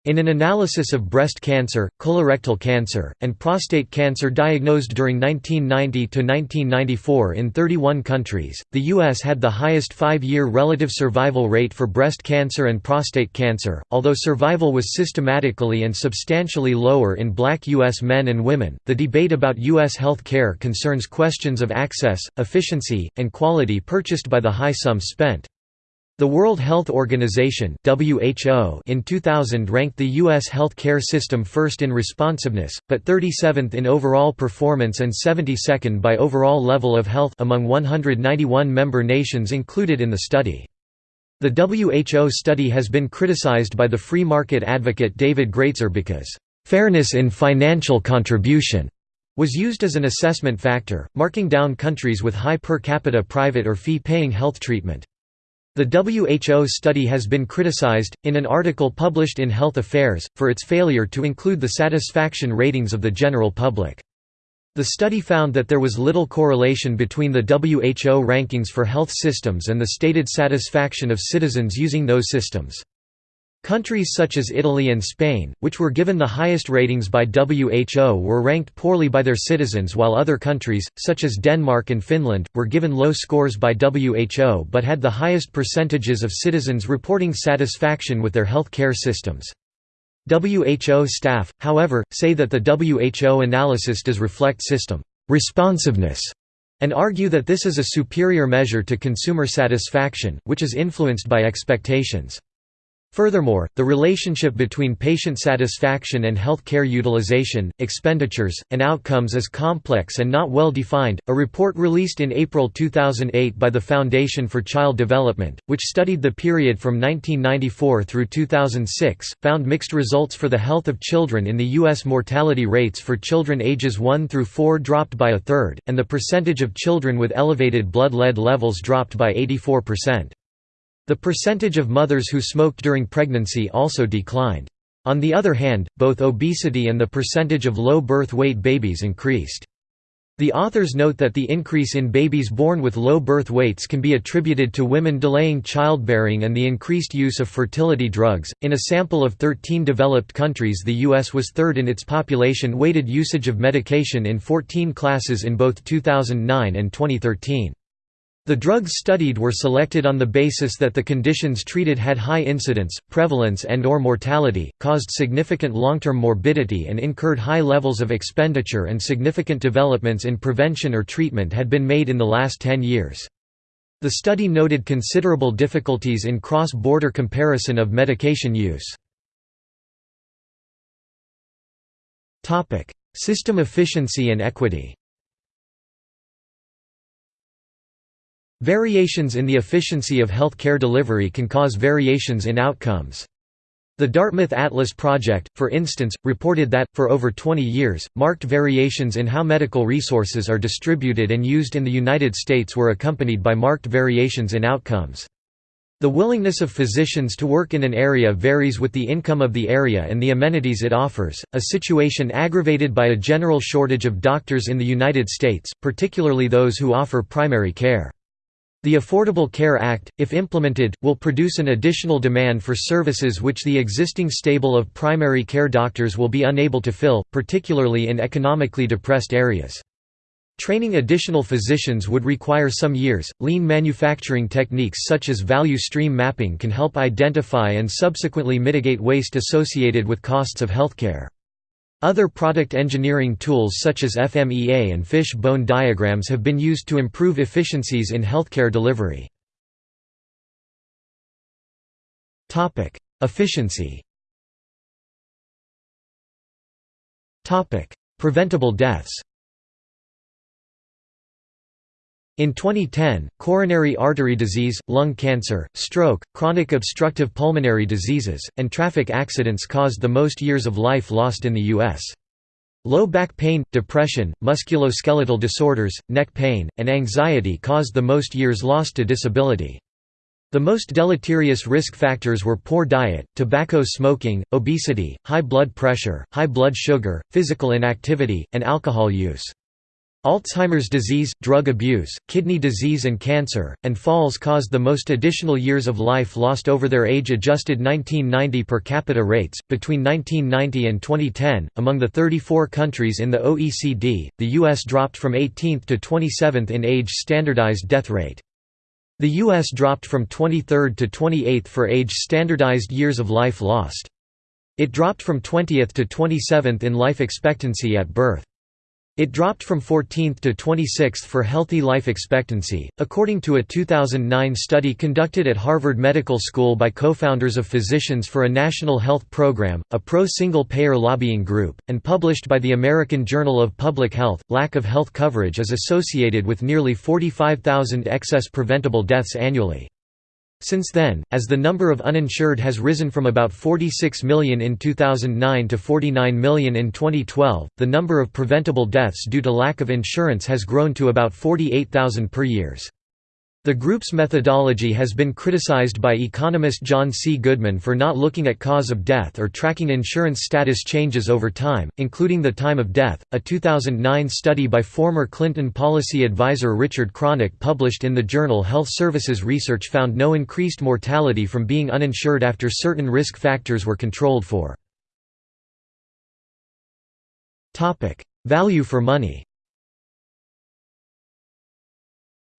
In an analysis of breast cancer, colorectal cancer, and prostate cancer diagnosed during 1990 to 1994 in 31 countries, the US had the highest 5-year relative survival rate for breast cancer and prostate cancer, although survival was systematically and substantially lower in black US men and women. The debate about US health care concerns questions of access, efficiency, and quality purchased by the high sums spent. The World Health Organization (WHO) in 2000 ranked the US health care system first in responsiveness, but 37th in overall performance and 72nd by overall level of health among 191 member nations included in the study. The WHO study has been criticized by the free market advocate David Gratzer because fairness in financial contribution was used as an assessment factor, marking down countries with high per capita private or fee-paying health treatment. The WHO study has been criticized, in an article published in Health Affairs, for its failure to include the satisfaction ratings of the general public. The study found that there was little correlation between the WHO rankings for health systems and the stated satisfaction of citizens using those systems. Countries such as Italy and Spain, which were given the highest ratings by WHO were ranked poorly by their citizens while other countries, such as Denmark and Finland, were given low scores by WHO but had the highest percentages of citizens reporting satisfaction with their health care systems. WHO staff, however, say that the WHO analysis does reflect system responsiveness and argue that this is a superior measure to consumer satisfaction, which is influenced by expectations. Furthermore, the relationship between patient satisfaction and health care utilization, expenditures, and outcomes is complex and not well defined. A report released in April 2008 by the Foundation for Child Development, which studied the period from 1994 through 2006, found mixed results for the health of children in the U.S. Mortality rates for children ages 1 through 4 dropped by a third, and the percentage of children with elevated blood lead levels dropped by 84%. The percentage of mothers who smoked during pregnancy also declined. On the other hand, both obesity and the percentage of low birth weight babies increased. The authors note that the increase in babies born with low birth weights can be attributed to women delaying childbearing and the increased use of fertility drugs. In a sample of 13 developed countries, the U.S. was third in its population weighted usage of medication in 14 classes in both 2009 and 2013. The drugs studied were selected on the basis that the conditions treated had high incidence, prevalence and or mortality, caused significant long-term morbidity and incurred high levels of expenditure and significant developments in prevention or treatment had been made in the last 10 years. The study noted considerable difficulties in cross-border comparison of medication use. System efficiency and equity Variations in the efficiency of health care delivery can cause variations in outcomes. The Dartmouth Atlas Project, for instance, reported that, for over 20 years, marked variations in how medical resources are distributed and used in the United States were accompanied by marked variations in outcomes. The willingness of physicians to work in an area varies with the income of the area and the amenities it offers, a situation aggravated by a general shortage of doctors in the United States, particularly those who offer primary care. The Affordable Care Act, if implemented, will produce an additional demand for services which the existing stable of primary care doctors will be unable to fill, particularly in economically depressed areas. Training additional physicians would require some years. Lean manufacturing techniques such as value stream mapping can help identify and subsequently mitigate waste associated with costs of healthcare. Other product engineering tools such as FMEA and fish bone diagrams have been used to improve efficiencies in healthcare delivery. Efficiency Preventable deaths in 2010, coronary artery disease, lung cancer, stroke, chronic obstructive pulmonary diseases, and traffic accidents caused the most years of life lost in the U.S. Low back pain, depression, musculoskeletal disorders, neck pain, and anxiety caused the most years lost to disability. The most deleterious risk factors were poor diet, tobacco smoking, obesity, high blood pressure, high blood sugar, physical inactivity, and alcohol use. Alzheimer's disease, drug abuse, kidney disease and cancer, and falls caused the most additional years of life lost over their age-adjusted 1990 per capita rates. Between 1990 and 2010, among the 34 countries in the OECD, the US dropped from 18th to 27th in age-standardized death rate. The US dropped from 23rd to 28th for age-standardized years of life lost. It dropped from 20th to 27th in life expectancy at birth. It dropped from 14th to 26th for healthy life expectancy, according to a 2009 study conducted at Harvard Medical School by co-founders of Physicians for a National Health Program, a pro-single-payer lobbying group, and published by the American Journal of Public Health. Lack of health coverage is associated with nearly 45,000 excess preventable deaths annually. Since then, as the number of uninsured has risen from about 46 million in 2009 to 49 million in 2012, the number of preventable deaths due to lack of insurance has grown to about 48,000 per years. The group's methodology has been criticized by economist John C. Goodman for not looking at cause of death or tracking insurance status changes over time, including the time of death. A 2009 study by former Clinton policy advisor Richard Kronick published in the journal Health Services Research found no increased mortality from being uninsured after certain risk factors were controlled for. Value for money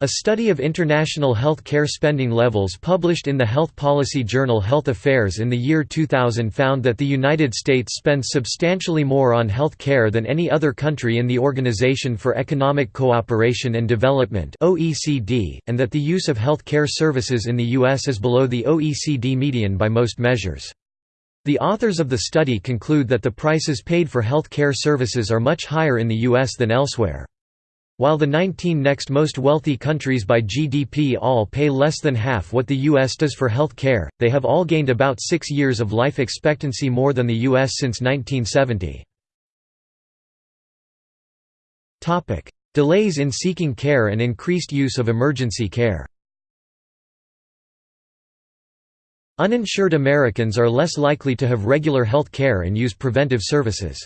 A study of international health care spending levels published in the health policy journal Health Affairs in the year 2000 found that the United States spends substantially more on health care than any other country in the Organization for Economic Cooperation and Development and that the use of health care services in the U.S. is below the OECD median by most measures. The authors of the study conclude that the prices paid for health care services are much higher in the U.S. than elsewhere. While the 19 next most wealthy countries by GDP all pay less than half what the U.S. does for health care, they have all gained about six years of life expectancy more than the U.S. since 1970. Delays in seeking care and increased use of emergency care Uninsured Americans are less likely to have regular health care and use preventive services.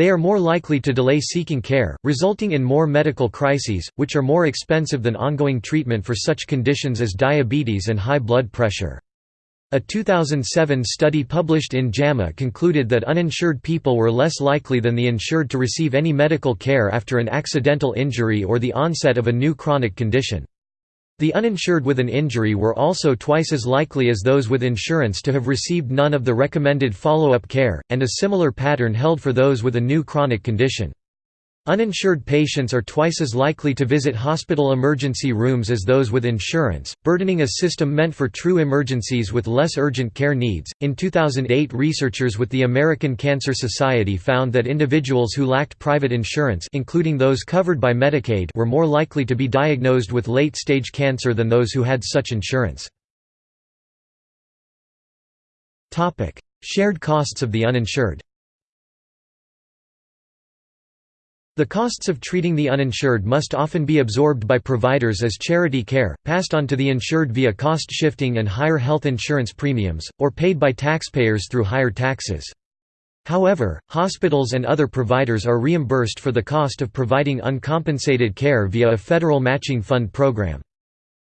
They are more likely to delay seeking care, resulting in more medical crises, which are more expensive than ongoing treatment for such conditions as diabetes and high blood pressure. A 2007 study published in JAMA concluded that uninsured people were less likely than the insured to receive any medical care after an accidental injury or the onset of a new chronic condition. The uninsured with an injury were also twice as likely as those with insurance to have received none of the recommended follow-up care, and a similar pattern held for those with a new chronic condition. Uninsured patients are twice as likely to visit hospital emergency rooms as those with insurance, burdening a system meant for true emergencies with less urgent care needs. In 2008, researchers with the American Cancer Society found that individuals who lacked private insurance, including those covered by Medicaid, were more likely to be diagnosed with late-stage cancer than those who had such insurance. Topic: Shared costs of the uninsured. The costs of treating the uninsured must often be absorbed by providers as charity care, passed on to the insured via cost shifting and higher health insurance premiums, or paid by taxpayers through higher taxes. However, hospitals and other providers are reimbursed for the cost of providing uncompensated care via a federal matching fund program.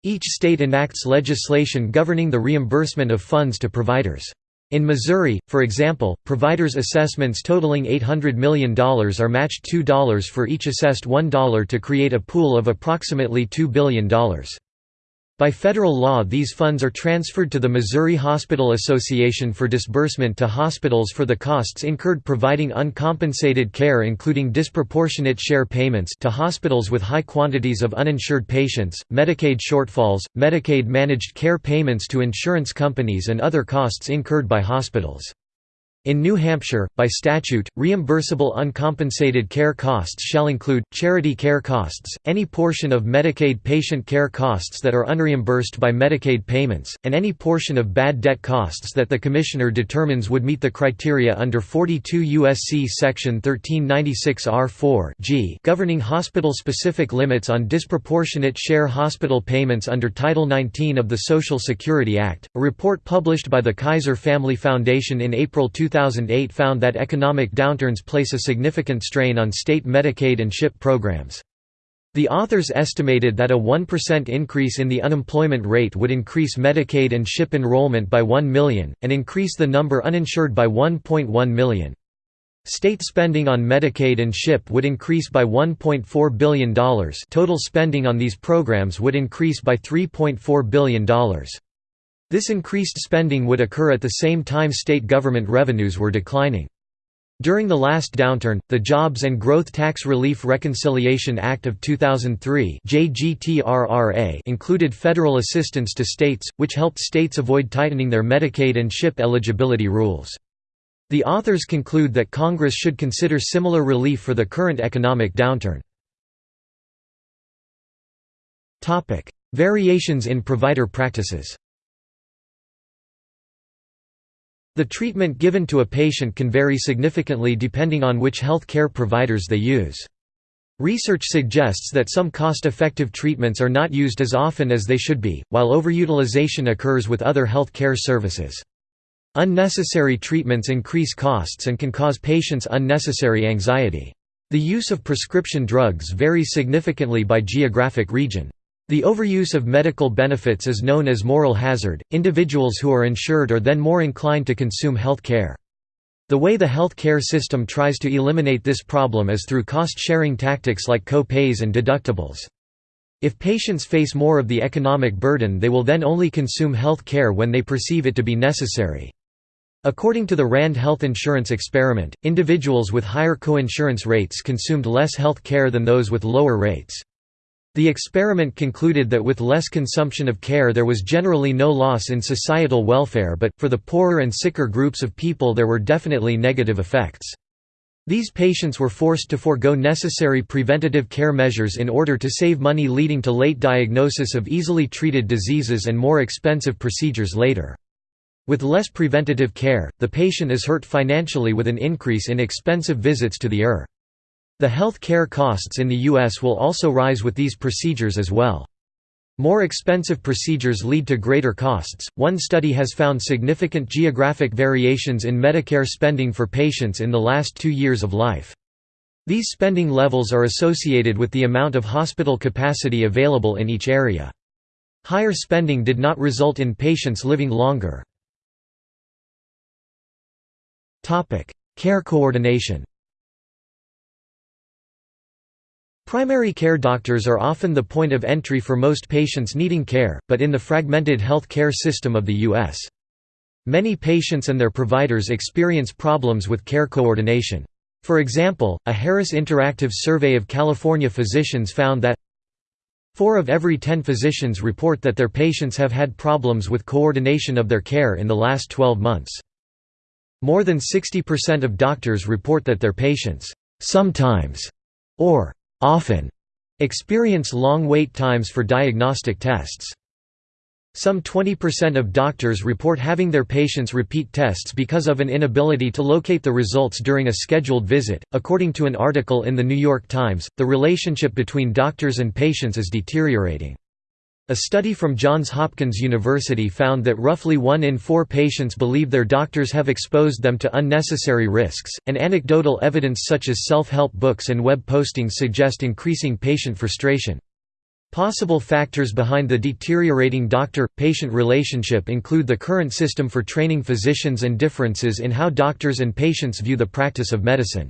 Each state enacts legislation governing the reimbursement of funds to providers. In Missouri, for example, providers' assessments totaling $800 million are matched $2 for each assessed $1 to create a pool of approximately $2 billion. By federal law these funds are transferred to the Missouri Hospital Association for disbursement to hospitals for the costs incurred providing uncompensated care including disproportionate share payments to hospitals with high quantities of uninsured patients, Medicaid shortfalls, Medicaid managed care payments to insurance companies and other costs incurred by hospitals. In New Hampshire, by statute, reimbursable uncompensated care costs shall include, charity care costs, any portion of Medicaid patient care costs that are unreimbursed by Medicaid payments, and any portion of bad debt costs that the Commissioner determines would meet the criteria under 42 U.S.C. Section 1396 R4 G governing hospital-specific limits on disproportionate share hospital payments under Title 19 of the Social Security Act. A report published by the Kaiser Family Foundation in April 2000 2008 found that economic downturns place a significant strain on state Medicaid and SCHIP programs. The authors estimated that a 1% increase in the unemployment rate would increase Medicaid and SCHIP enrollment by 1 million, and increase the number uninsured by 1.1 million. State spending on Medicaid and SCHIP would increase by $1.4 billion total spending on these programs would increase by $3.4 billion. This increased spending would occur at the same time state government revenues were declining. During the last downturn, the Jobs and Growth Tax Relief Reconciliation Act of 2003 included federal assistance to states, which helped states avoid tightening their Medicaid and SCHIP eligibility rules. The authors conclude that Congress should consider similar relief for the current economic downturn. Variations in provider practices The treatment given to a patient can vary significantly depending on which health care providers they use. Research suggests that some cost-effective treatments are not used as often as they should be, while overutilization occurs with other health care services. Unnecessary treatments increase costs and can cause patients unnecessary anxiety. The use of prescription drugs varies significantly by geographic region. The overuse of medical benefits is known as moral hazard. Individuals who are insured are then more inclined to consume health care. The way the health care system tries to eliminate this problem is through cost-sharing tactics like co-pays and deductibles. If patients face more of the economic burden they will then only consume health care when they perceive it to be necessary. According to the RAND health insurance experiment, individuals with higher coinsurance rates consumed less health care than those with lower rates. The experiment concluded that with less consumption of care there was generally no loss in societal welfare but, for the poorer and sicker groups of people there were definitely negative effects. These patients were forced to forego necessary preventative care measures in order to save money leading to late diagnosis of easily treated diseases and more expensive procedures later. With less preventative care, the patient is hurt financially with an increase in expensive visits to the ER. The health care costs in the U.S. will also rise with these procedures as well. More expensive procedures lead to greater costs. One study has found significant geographic variations in Medicare spending for patients in the last two years of life. These spending levels are associated with the amount of hospital capacity available in each area. Higher spending did not result in patients living longer. Care coordination Primary care doctors are often the point of entry for most patients needing care, but in the fragmented health care system of the U.S. Many patients and their providers experience problems with care coordination. For example, a Harris Interactive survey of California physicians found that Four of every ten physicians report that their patients have had problems with coordination of their care in the last 12 months. More than 60% of doctors report that their patients sometimes or often experience long wait times for diagnostic tests. Some 20% of doctors report having their patients repeat tests because of an inability to locate the results during a scheduled visit. According to an article in The New York Times, the relationship between doctors and patients is deteriorating. A study from Johns Hopkins University found that roughly one in four patients believe their doctors have exposed them to unnecessary risks, and anecdotal evidence such as self-help books and web postings suggest increasing patient frustration. Possible factors behind the deteriorating doctor-patient relationship include the current system for training physicians and differences in how doctors and patients view the practice of medicine.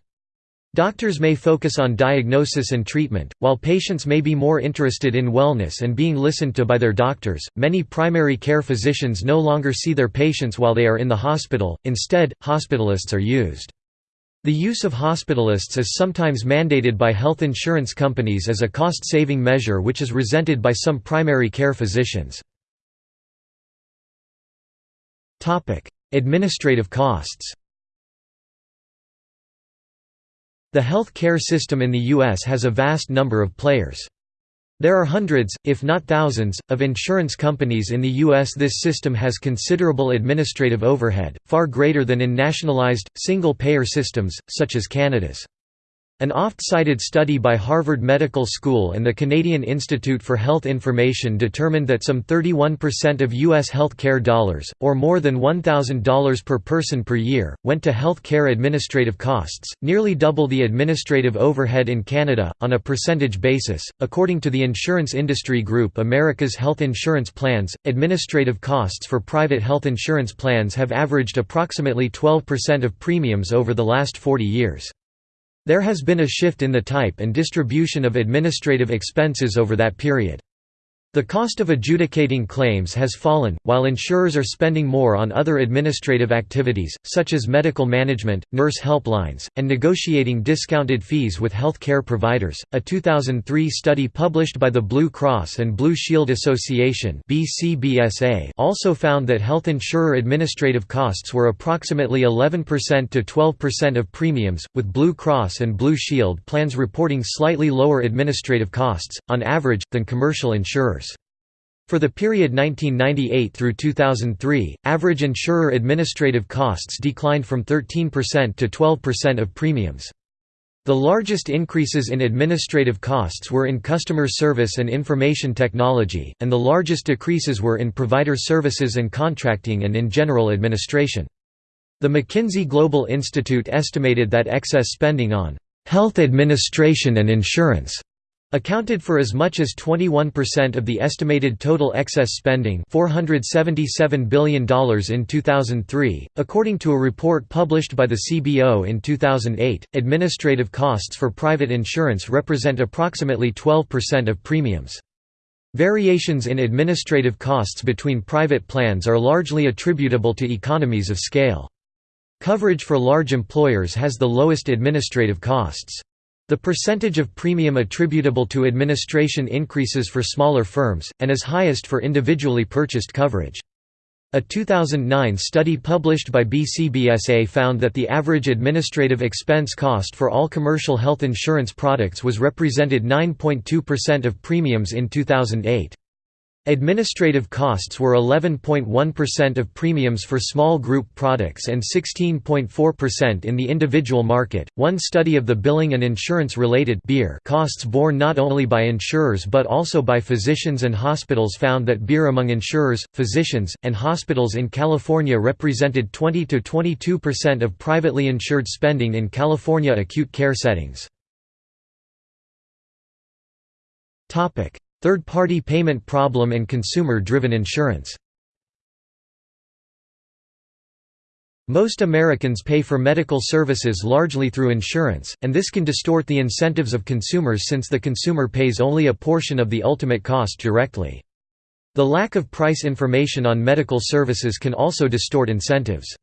Doctors may focus on diagnosis and treatment, while patients may be more interested in wellness and being listened to by their doctors. Many primary care physicians no longer see their patients while they are in the hospital, instead, hospitalists are used. The use of hospitalists is sometimes mandated by health insurance companies as a cost-saving measure which is resented by some primary care physicians. Administrative costs The health care system in the U.S. has a vast number of players. There are hundreds, if not thousands, of insurance companies in the U.S. This system has considerable administrative overhead, far greater than in nationalized, single-payer systems, such as Canada's. An oft-cited study by Harvard Medical School and the Canadian Institute for Health Information determined that some 31% of U.S. health care dollars, or more than $1,000 per person per year, went to health care administrative costs, nearly double the administrative overhead in Canada, on a percentage basis. According to the insurance industry group America's Health Insurance Plans, administrative costs for private health insurance plans have averaged approximately 12% of premiums over the last 40 years. There has been a shift in the type and distribution of administrative expenses over that period. The cost of adjudicating claims has fallen, while insurers are spending more on other administrative activities, such as medical management, nurse helplines, and negotiating discounted fees with health care providers. A 2003 study published by the Blue Cross and Blue Shield Association also found that health insurer administrative costs were approximately 11% to 12% of premiums, with Blue Cross and Blue Shield plans reporting slightly lower administrative costs, on average, than commercial insurers. For the period 1998 through 2003, average insurer administrative costs declined from 13% to 12% of premiums. The largest increases in administrative costs were in customer service and information technology, and the largest decreases were in provider services and contracting and in general administration. The McKinsey Global Institute estimated that excess spending on health administration and insurance accounted for as much as 21% of the estimated total excess spending $477 billion in 2003. According to a report published by the CBO in 2008, administrative costs for private insurance represent approximately 12% of premiums. Variations in administrative costs between private plans are largely attributable to economies of scale. Coverage for large employers has the lowest administrative costs. The percentage of premium attributable to administration increases for smaller firms, and is highest for individually purchased coverage. A 2009 study published by BCBSA found that the average administrative expense cost for all commercial health insurance products was represented 9.2% of premiums in 2008. Administrative costs were 11.1% of premiums for small group products and 16.4% in the individual market. One study of the billing and insurance related BIR costs borne not only by insurers but also by physicians and hospitals found that BIR among insurers, physicians, and hospitals in California represented 20 to 22% of privately insured spending in California acute care settings. Topic: Third-party payment problem and consumer-driven insurance Most Americans pay for medical services largely through insurance, and this can distort the incentives of consumers since the consumer pays only a portion of the ultimate cost directly. The lack of price information on medical services can also distort incentives.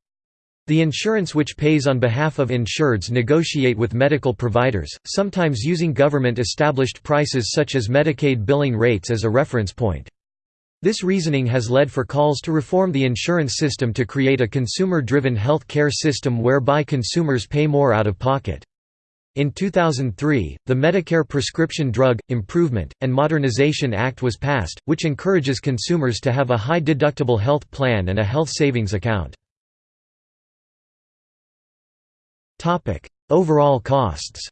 The insurance which pays on behalf of insureds negotiate with medical providers, sometimes using government-established prices such as Medicaid billing rates as a reference point. This reasoning has led for calls to reform the insurance system to create a consumer-driven health care system whereby consumers pay more out of pocket. In 2003, the Medicare Prescription Drug, Improvement, and Modernization Act was passed, which encourages consumers to have a high-deductible health plan and a health savings account. Topic: Overall costs.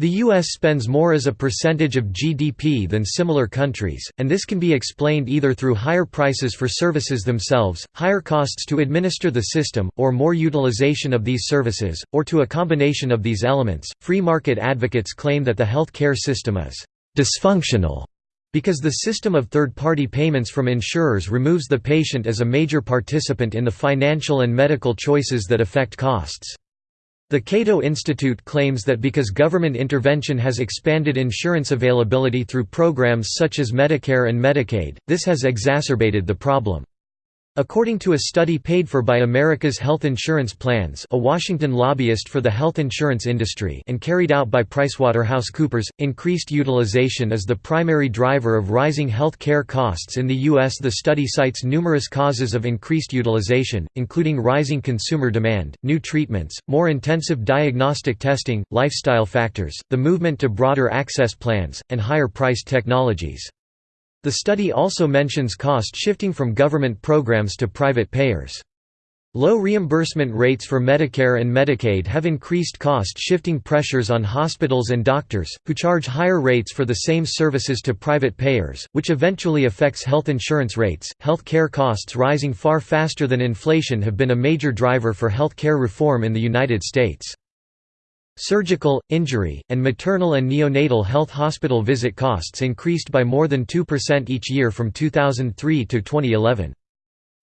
The U.S. spends more as a percentage of GDP than similar countries, and this can be explained either through higher prices for services themselves, higher costs to administer the system, or more utilization of these services, or to a combination of these elements. Free market advocates claim that the health care system is dysfunctional because the system of third-party payments from insurers removes the patient as a major participant in the financial and medical choices that affect costs. The Cato Institute claims that because government intervention has expanded insurance availability through programs such as Medicare and Medicaid, this has exacerbated the problem. According to a study paid for by America's Health Insurance Plans a Washington lobbyist for the health insurance industry and carried out by PricewaterhouseCoopers, increased utilization is the primary driver of rising health care costs in the U.S. The study cites numerous causes of increased utilization, including rising consumer demand, new treatments, more intensive diagnostic testing, lifestyle factors, the movement to broader access plans, and higher priced technologies. The study also mentions cost shifting from government programs to private payers. Low reimbursement rates for Medicare and Medicaid have increased cost-shifting pressures on hospitals and doctors, who charge higher rates for the same services to private payers, which eventually affects health insurance rates. Health care costs rising far faster than inflation have been a major driver for health care reform in the United States. Surgical, injury, and maternal and neonatal health hospital visit costs increased by more than 2% each year from 2003 to 2011.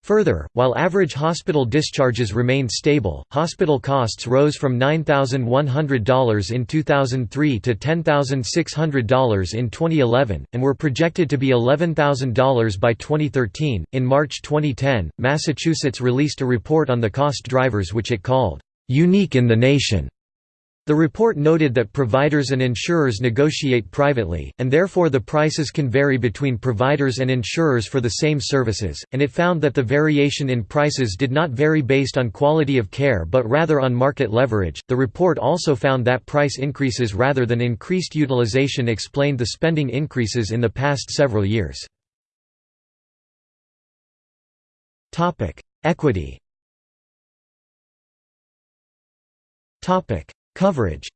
Further, while average hospital discharges remained stable, hospital costs rose from $9,100 in 2003 to $10,600 in 2011, and were projected to be $11,000 by 2013. In March 2010, Massachusetts released a report on the cost drivers which it called, unique in the nation. The report noted that providers and insurers negotiate privately, and therefore the prices can vary between providers and insurers for the same services, and it found that the variation in prices did not vary based on quality of care but rather on market leverage. The report also found that price increases rather than increased utilization explained the spending increases in the past several years. Equity Coverage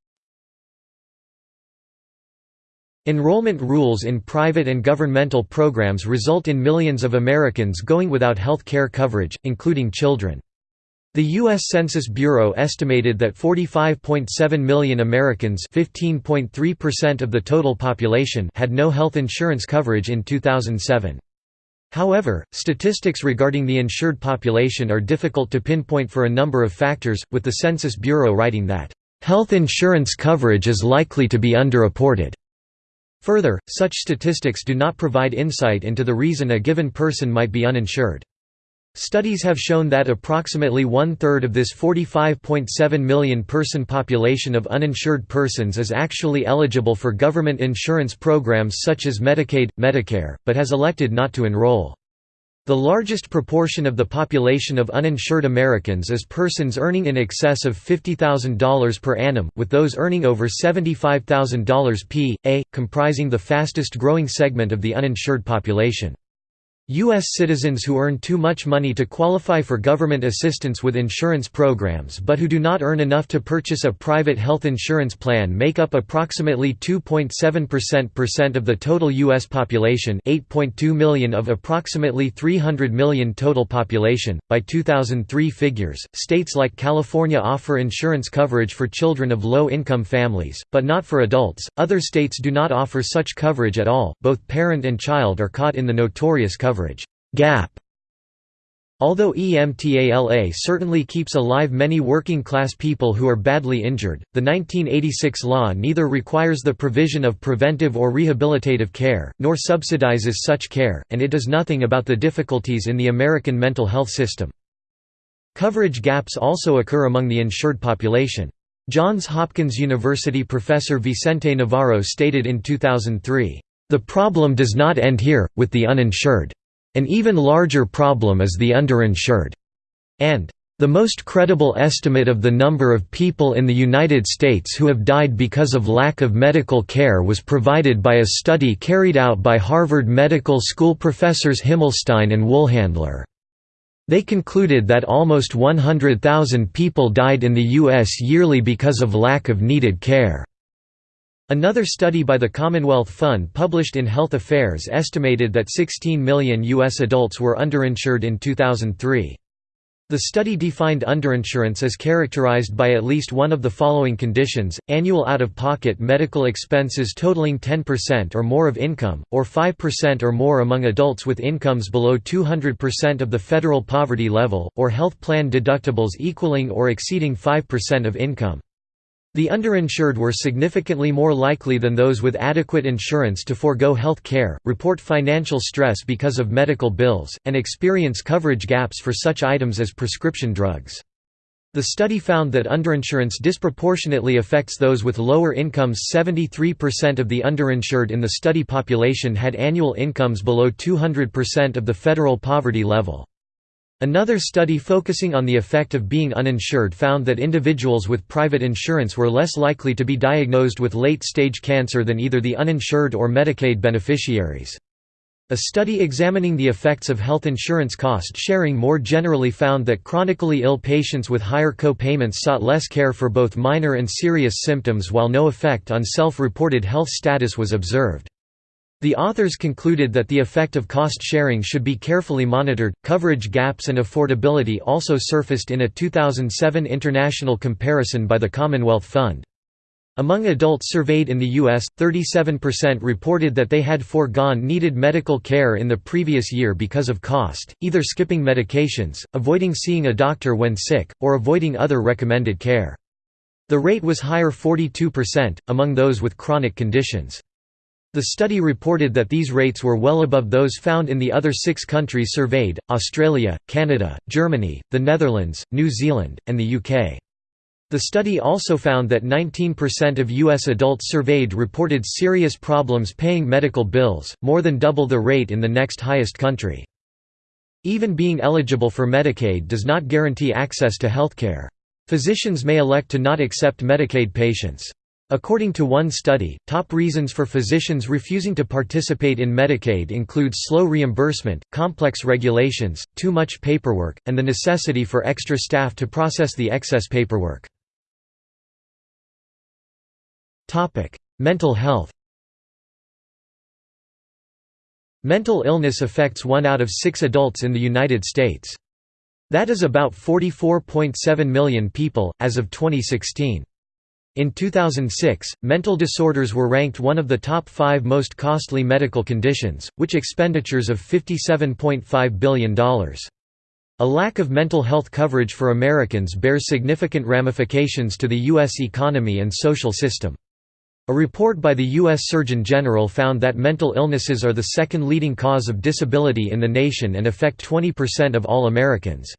Enrollment rules in private and governmental programs result in millions of Americans going without health care coverage, including children. The U.S. Census Bureau estimated that 45.7 million Americans of the total population had no health insurance coverage in 2007. However, statistics regarding the insured population are difficult to pinpoint for a number of factors, with the Census Bureau writing that Health insurance coverage is likely to be underreported. Further, such statistics do not provide insight into the reason a given person might be uninsured. Studies have shown that approximately one-third of this 45.7 million person population of uninsured persons is actually eligible for government insurance programs such as Medicaid, Medicare, but has elected not to enroll. The largest proportion of the population of uninsured Americans is persons earning in excess of $50,000 per annum, with those earning over $75,000 p.a., comprising the fastest growing segment of the uninsured population. U.S. citizens who earn too much money to qualify for government assistance with insurance programs but who do not earn enough to purchase a private health insurance plan make up approximately 2.7% of the total U.S. population 8.2 million of approximately 300 million total population. By 2003 figures, states like California offer insurance coverage for children of low-income families, but not for adults. Other states do not offer such coverage at all. Both parent and child are caught in the notorious coverage coverage gap. Although EMTALA certainly keeps alive many working-class people who are badly injured, the 1986 law neither requires the provision of preventive or rehabilitative care, nor subsidizes such care, and it does nothing about the difficulties in the American mental health system. Coverage gaps also occur among the insured population. Johns Hopkins University professor Vicente Navarro stated in 2003, "...the problem does not end here, with the uninsured. An even larger problem is the underinsured. And the most credible estimate of the number of people in the United States who have died because of lack of medical care was provided by a study carried out by Harvard Medical School professors Himmelstein and Woolhandler. They concluded that almost 100,000 people died in the U.S. yearly because of lack of needed care. Another study by the Commonwealth Fund published in Health Affairs estimated that 16 million U.S. adults were underinsured in 2003. The study defined underinsurance as characterized by at least one of the following conditions, annual out-of-pocket medical expenses totaling 10% or more of income, or 5% or more among adults with incomes below 200% of the federal poverty level, or health plan deductibles equaling or exceeding 5% of income. The underinsured were significantly more likely than those with adequate insurance to forego health care, report financial stress because of medical bills, and experience coverage gaps for such items as prescription drugs. The study found that underinsurance disproportionately affects those with lower incomes 73% of the underinsured in the study population had annual incomes below 200% of the federal poverty level. Another study focusing on the effect of being uninsured found that individuals with private insurance were less likely to be diagnosed with late-stage cancer than either the uninsured or Medicaid beneficiaries. A study examining the effects of health insurance cost sharing more generally found that chronically ill patients with higher co-payments sought less care for both minor and serious symptoms while no effect on self-reported health status was observed. The authors concluded that the effect of cost sharing should be carefully monitored. Coverage gaps and affordability also surfaced in a 2007 international comparison by the Commonwealth Fund. Among adults surveyed in the U.S., 37% reported that they had foregone needed medical care in the previous year because of cost, either skipping medications, avoiding seeing a doctor when sick, or avoiding other recommended care. The rate was higher 42%, among those with chronic conditions. The study reported that these rates were well above those found in the other six countries surveyed, Australia, Canada, Germany, the Netherlands, New Zealand, and the UK. The study also found that 19% of U.S. adults surveyed reported serious problems paying medical bills, more than double the rate in the next highest country. Even being eligible for Medicaid does not guarantee access to healthcare. Physicians may elect to not accept Medicaid patients. According to one study, top reasons for physicians refusing to participate in Medicaid include slow reimbursement, complex regulations, too much paperwork, and the necessity for extra staff to process the excess paperwork. Mental health Mental illness affects one out of six adults in the United States. That is about 44.7 million people, as of 2016. In 2006, mental disorders were ranked one of the top five most costly medical conditions, which expenditures of $57.5 billion. A lack of mental health coverage for Americans bears significant ramifications to the U.S. economy and social system. A report by the U.S. Surgeon General found that mental illnesses are the second leading cause of disability in the nation and affect 20% of all Americans.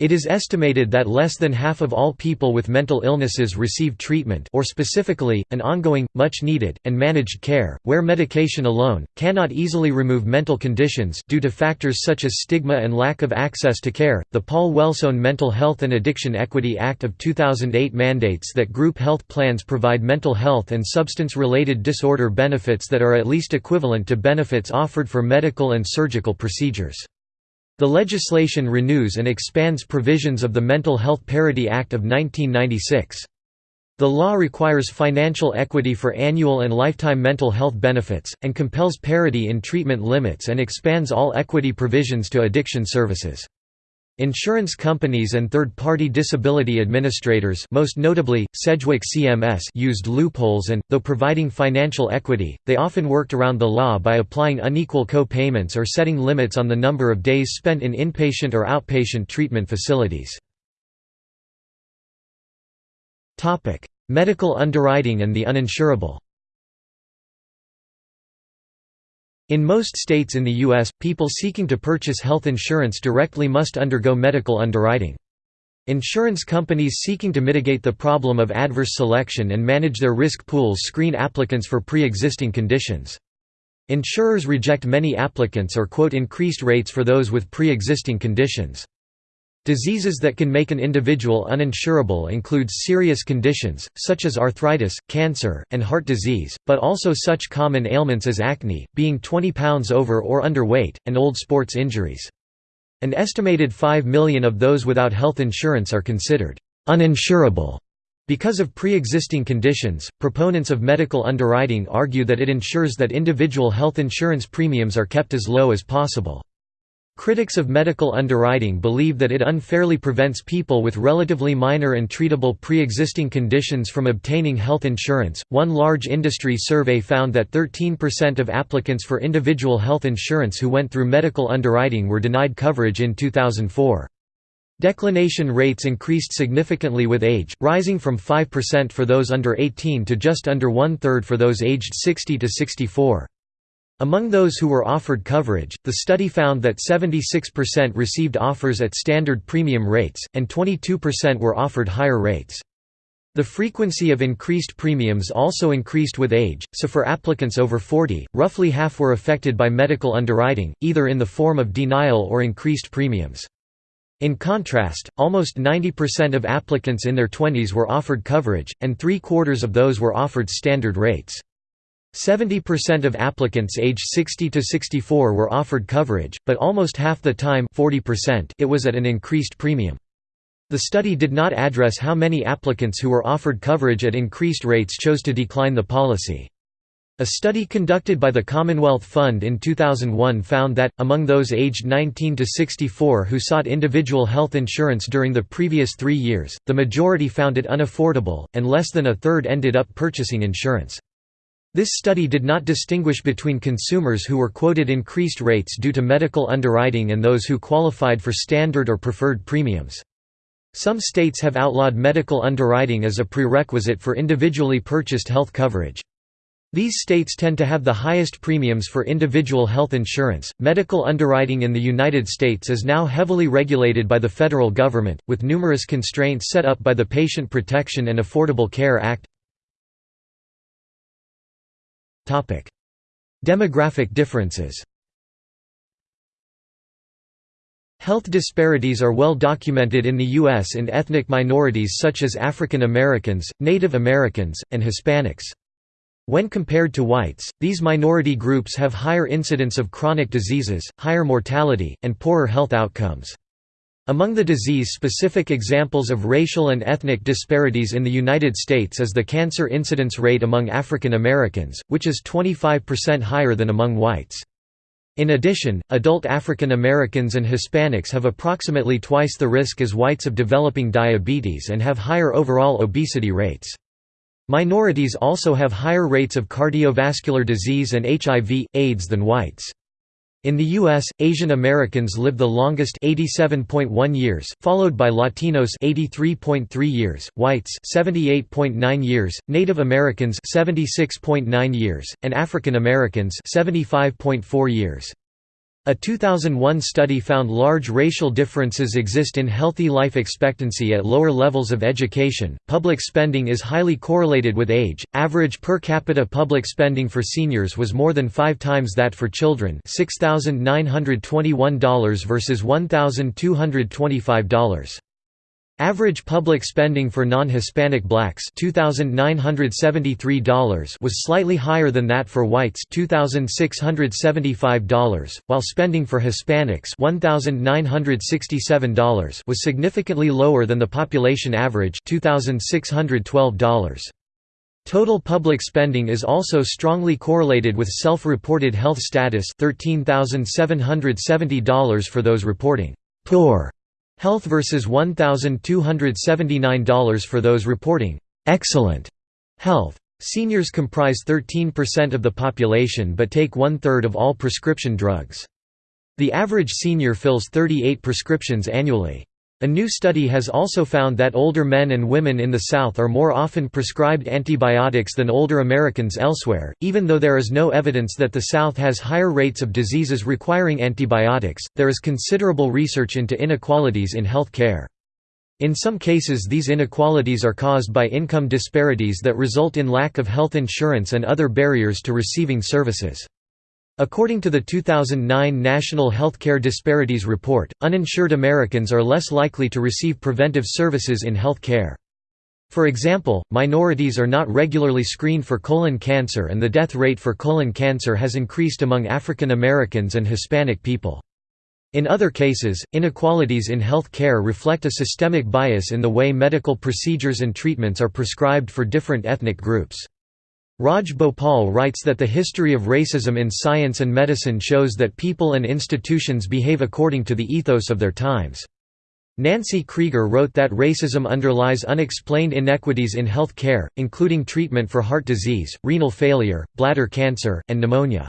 It is estimated that less than half of all people with mental illnesses receive treatment or specifically, an ongoing, much-needed, and managed care, where medication alone, cannot easily remove mental conditions due to factors such as stigma and lack of access to care. The Paul Wellstone Mental Health and Addiction Equity Act of 2008 mandates that group health plans provide mental health and substance-related disorder benefits that are at least equivalent to benefits offered for medical and surgical procedures. The legislation renews and expands provisions of the Mental Health Parity Act of 1996. The law requires financial equity for annual and lifetime mental health benefits, and compels parity in treatment limits and expands all equity provisions to addiction services. Insurance companies and third-party disability administrators most notably, Sedgwick CMS used loopholes and, though providing financial equity, they often worked around the law by applying unequal co-payments or setting limits on the number of days spent in inpatient or outpatient treatment facilities. Medical underwriting and the uninsurable In most states in the U.S., people seeking to purchase health insurance directly must undergo medical underwriting. Insurance companies seeking to mitigate the problem of adverse selection and manage their risk pools screen applicants for pre-existing conditions. Insurers reject many applicants or quote increased rates for those with pre-existing conditions. Diseases that can make an individual uninsurable include serious conditions, such as arthritis, cancer, and heart disease, but also such common ailments as acne, being 20 pounds over or underweight, and old sports injuries. An estimated 5 million of those without health insurance are considered uninsurable. Because of pre-existing conditions, proponents of medical underwriting argue that it ensures that individual health insurance premiums are kept as low as possible. Critics of medical underwriting believe that it unfairly prevents people with relatively minor and treatable pre-existing conditions from obtaining health insurance. One large industry survey found that 13% of applicants for individual health insurance who went through medical underwriting were denied coverage in 2004. Declination rates increased significantly with age, rising from 5% for those under 18 to just under one-third for those aged 60 to 64. Among those who were offered coverage, the study found that 76% received offers at standard premium rates, and 22% were offered higher rates. The frequency of increased premiums also increased with age, so for applicants over 40, roughly half were affected by medical underwriting, either in the form of denial or increased premiums. In contrast, almost 90% of applicants in their 20s were offered coverage, and three-quarters of those were offered standard rates. 70% of applicants aged 60 to 64 were offered coverage, but almost half the time 40% it was at an increased premium. The study did not address how many applicants who were offered coverage at increased rates chose to decline the policy. A study conducted by the Commonwealth Fund in 2001 found that, among those aged 19 to 64 who sought individual health insurance during the previous three years, the majority found it unaffordable, and less than a third ended up purchasing insurance. This study did not distinguish between consumers who were quoted increased rates due to medical underwriting and those who qualified for standard or preferred premiums. Some states have outlawed medical underwriting as a prerequisite for individually purchased health coverage. These states tend to have the highest premiums for individual health insurance. Medical underwriting in the United States is now heavily regulated by the federal government, with numerous constraints set up by the Patient Protection and Affordable Care Act. Demographic differences Health disparities are well documented in the U.S. in ethnic minorities such as African Americans, Native Americans, and Hispanics. When compared to whites, these minority groups have higher incidence of chronic diseases, higher mortality, and poorer health outcomes. Among the disease-specific examples of racial and ethnic disparities in the United States is the cancer incidence rate among African Americans, which is 25% higher than among whites. In addition, adult African Americans and Hispanics have approximately twice the risk as whites of developing diabetes and have higher overall obesity rates. Minorities also have higher rates of cardiovascular disease and HIV, AIDS than whites. In the U.S., Asian Americans live the longest 87.1 years, followed by Latinos 83.3 years, whites 78.9 years, Native Americans 76.9 years, and African Americans 75.4 years. A 2001 study found large racial differences exist in healthy life expectancy at lower levels of education. Public spending is highly correlated with age. Average per capita public spending for seniors was more than 5 times that for children, $6,921 versus $1,225. Average public spending for non-Hispanic blacks $2,973 was slightly higher than that for whites $2,675, while spending for Hispanics $1,967 was significantly lower than the population average $2,612. Total public spending is also strongly correlated with self-reported health status $13,770 for those reporting poor Health versus $1,279 for those reporting excellent health. Seniors comprise 13% of the population but take one-third of all prescription drugs. The average senior fills 38 prescriptions annually. A new study has also found that older men and women in the South are more often prescribed antibiotics than older Americans elsewhere, even though there is no evidence that the South has higher rates of diseases requiring antibiotics. There is considerable research into inequalities in health care. In some cases, these inequalities are caused by income disparities that result in lack of health insurance and other barriers to receiving services. According to the 2009 National Healthcare Disparities Report, uninsured Americans are less likely to receive preventive services in health care. For example, minorities are not regularly screened for colon cancer and the death rate for colon cancer has increased among African Americans and Hispanic people. In other cases, inequalities in health care reflect a systemic bias in the way medical procedures and treatments are prescribed for different ethnic groups. Raj Bhopal writes that the history of racism in science and medicine shows that people and institutions behave according to the ethos of their times. Nancy Krieger wrote that racism underlies unexplained inequities in health care, including treatment for heart disease, renal failure, bladder cancer, and pneumonia.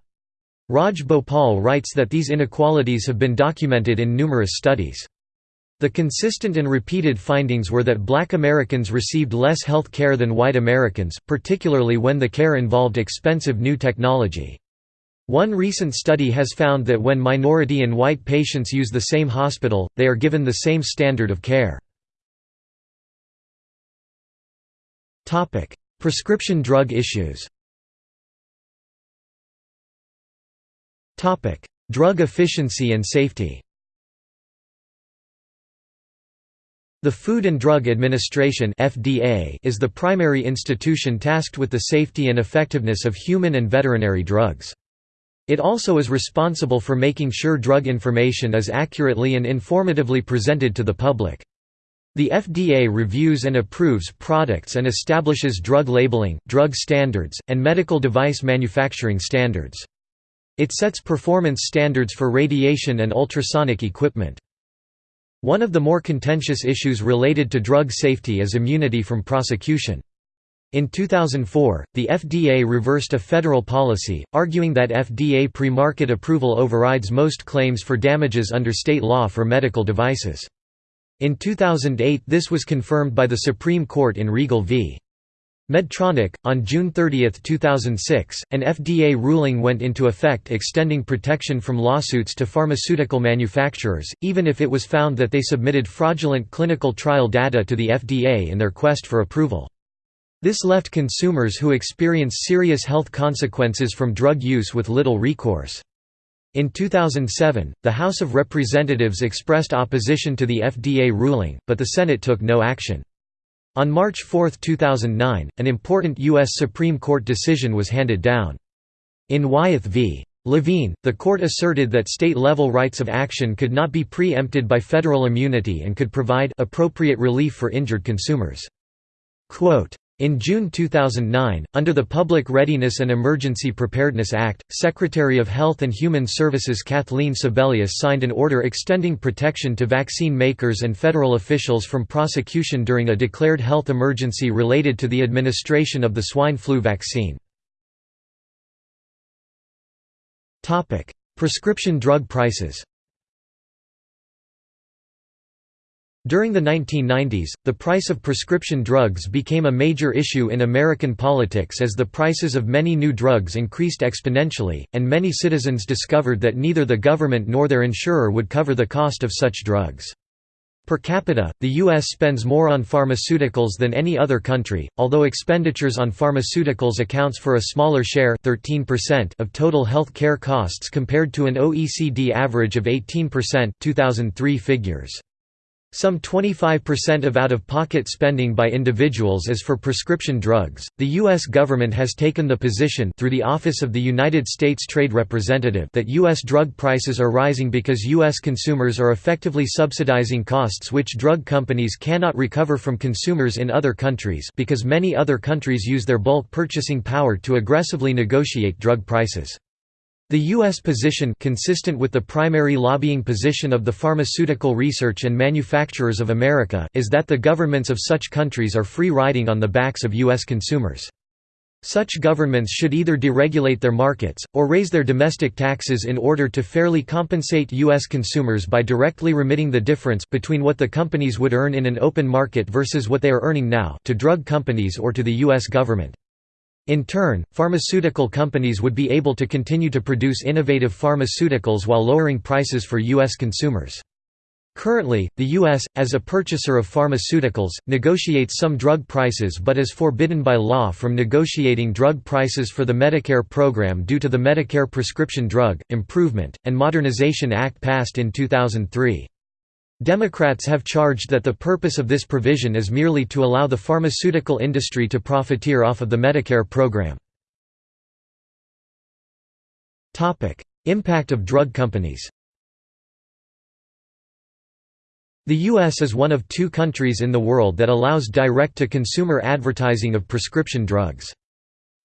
Raj Bhopal writes that these inequalities have been documented in numerous studies. The consistent and repeated findings were that black Americans received less health care than white Americans, particularly when the care involved expensive new technology. One recent study has found that when minority and white patients use the same hospital, they are given the same standard of care. Prescription drug issues Drug efficiency and safety The Food and Drug Administration (FDA) is the primary institution tasked with the safety and effectiveness of human and veterinary drugs. It also is responsible for making sure drug information is accurately and informatively presented to the public. The FDA reviews and approves products and establishes drug labeling, drug standards, and medical device manufacturing standards. It sets performance standards for radiation and ultrasonic equipment. One of the more contentious issues related to drug safety is immunity from prosecution. In 2004, the FDA reversed a federal policy, arguing that FDA pre-market approval overrides most claims for damages under state law for medical devices. In 2008 this was confirmed by the Supreme Court in Riegel v. Medtronic, on June 30, 2006, an FDA ruling went into effect extending protection from lawsuits to pharmaceutical manufacturers, even if it was found that they submitted fraudulent clinical trial data to the FDA in their quest for approval. This left consumers who experience serious health consequences from drug use with little recourse. In 2007, the House of Representatives expressed opposition to the FDA ruling, but the Senate took no action. On March 4, 2009, an important U.S. Supreme Court decision was handed down. In Wyeth v. Levine, the court asserted that state-level rights of action could not be preempted by federal immunity and could provide appropriate relief for injured consumers. Quote, in June 2009, under the Public Readiness and Emergency Preparedness Act, Secretary of Health and Human Services Kathleen Sebelius signed an order extending protection to vaccine makers and federal officials from prosecution during a declared health emergency related to the administration of the swine flu vaccine. Prescription drug prices During the 1990s, the price of prescription drugs became a major issue in American politics as the prices of many new drugs increased exponentially, and many citizens discovered that neither the government nor their insurer would cover the cost of such drugs. Per capita, the U.S. spends more on pharmaceuticals than any other country, although expenditures on pharmaceuticals accounts for a smaller share 13% of total health care costs compared to an OECD average of 18% 2003 figures. Some 25% of out of pocket spending by individuals is for prescription drugs. The U.S. government has taken the position through the Office of the United States Trade Representative that U.S. drug prices are rising because U.S. consumers are effectively subsidizing costs which drug companies cannot recover from consumers in other countries because many other countries use their bulk purchasing power to aggressively negotiate drug prices. The U.S. position consistent with the primary lobbying position of the Pharmaceutical Research and Manufacturers of America is that the governments of such countries are free riding on the backs of U.S. consumers. Such governments should either deregulate their markets, or raise their domestic taxes in order to fairly compensate U.S. consumers by directly remitting the difference between what the companies would earn in an open market versus what they are earning now to drug companies or to the U.S. government. In turn, pharmaceutical companies would be able to continue to produce innovative pharmaceuticals while lowering prices for U.S. consumers. Currently, the U.S., as a purchaser of pharmaceuticals, negotiates some drug prices but is forbidden by law from negotiating drug prices for the Medicare program due to the Medicare Prescription Drug, Improvement, and Modernization Act passed in 2003. Democrats have charged that the purpose of this provision is merely to allow the pharmaceutical industry to profiteer off of the Medicare program. Impact of drug companies The U.S. is one of two countries in the world that allows direct-to-consumer advertising of prescription drugs.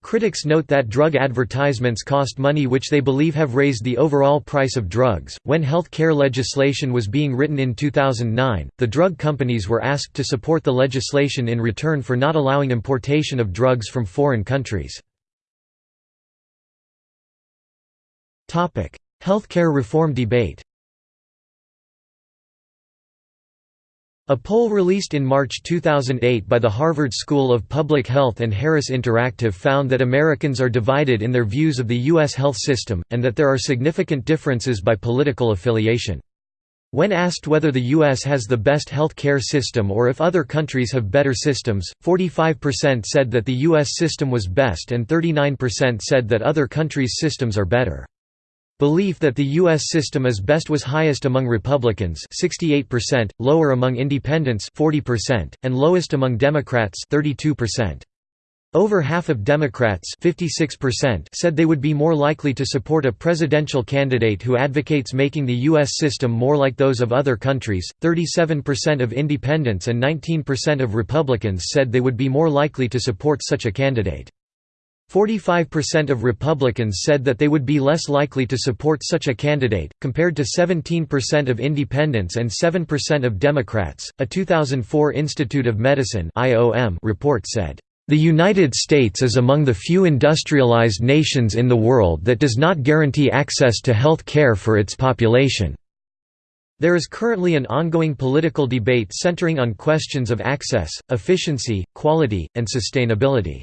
Critics note that drug advertisements cost money which they believe have raised the overall price of drugs. When health care legislation was being written in 2009, the drug companies were asked to support the legislation in return for not allowing importation of drugs from foreign countries. Topic: Healthcare reform debate. A poll released in March 2008 by the Harvard School of Public Health and Harris Interactive found that Americans are divided in their views of the U.S. health system, and that there are significant differences by political affiliation. When asked whether the U.S. has the best health care system or if other countries have better systems, 45% said that the U.S. system was best and 39% said that other countries' systems are better. Belief that the U.S. system is best was highest among Republicans 68%, lower among Independents 40%, and lowest among Democrats 32%. Over half of Democrats 56% said they would be more likely to support a presidential candidate who advocates making the U.S. system more like those of other countries, 37% of independents and 19% of Republicans said they would be more likely to support such a candidate. 45% of Republicans said that they would be less likely to support such a candidate, compared to 17% of independents and 7% of Democrats. A 2004 Institute of Medicine (IOM) report said, "The United States is among the few industrialized nations in the world that does not guarantee access to health care for its population." There is currently an ongoing political debate centering on questions of access, efficiency, quality, and sustainability.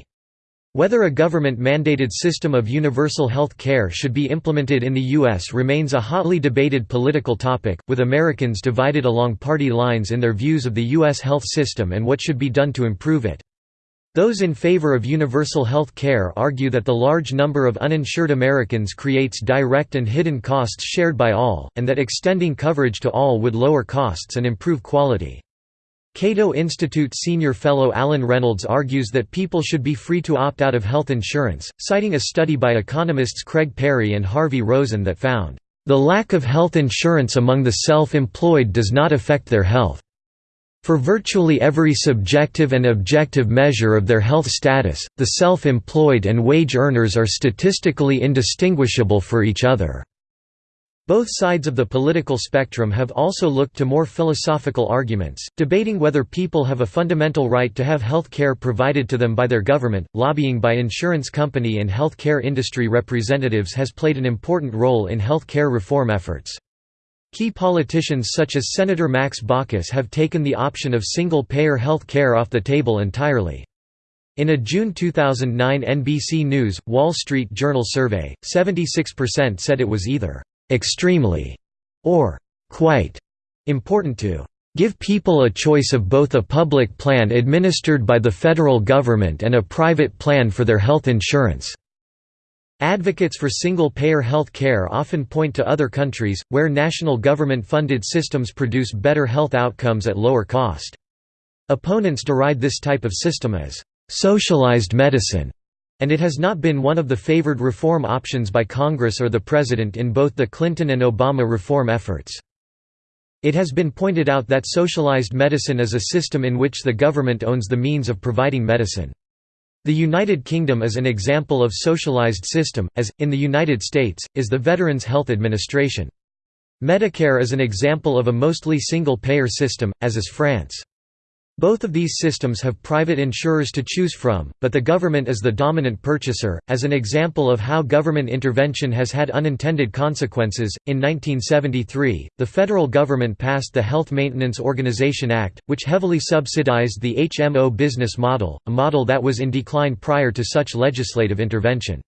Whether a government-mandated system of universal health care should be implemented in the U.S. remains a hotly debated political topic, with Americans divided along party lines in their views of the U.S. health system and what should be done to improve it. Those in favor of universal health care argue that the large number of uninsured Americans creates direct and hidden costs shared by all, and that extending coverage to all would lower costs and improve quality. Cato Institute senior fellow Alan Reynolds argues that people should be free to opt out of health insurance, citing a study by economists Craig Perry and Harvey Rosen that found, "...the lack of health insurance among the self-employed does not affect their health. For virtually every subjective and objective measure of their health status, the self-employed and wage earners are statistically indistinguishable for each other." Both sides of the political spectrum have also looked to more philosophical arguments, debating whether people have a fundamental right to have health care provided to them by their government. Lobbying by insurance company and health care industry representatives has played an important role in health care reform efforts. Key politicians such as Senator Max Baucus have taken the option of single-payer health care off the table entirely. In a June 2009 NBC News, Wall Street Journal survey, 76% said it was either «extremely» or «quite» important to give people a choice of both a public plan administered by the federal government and a private plan for their health insurance." Advocates for single-payer health care often point to other countries, where national government-funded systems produce better health outcomes at lower cost. Opponents deride this type of system as «socialized medicine», and it has not been one of the favored reform options by Congress or the President in both the Clinton and Obama reform efforts. It has been pointed out that socialized medicine is a system in which the government owns the means of providing medicine. The United Kingdom is an example of socialized system, as, in the United States, is the Veterans Health Administration. Medicare is an example of a mostly single-payer system, as is France. Both of these systems have private insurers to choose from, but the government is the dominant purchaser. As an example of how government intervention has had unintended consequences, in 1973, the federal government passed the Health Maintenance Organization Act, which heavily subsidized the HMO business model, a model that was in decline prior to such legislative intervention.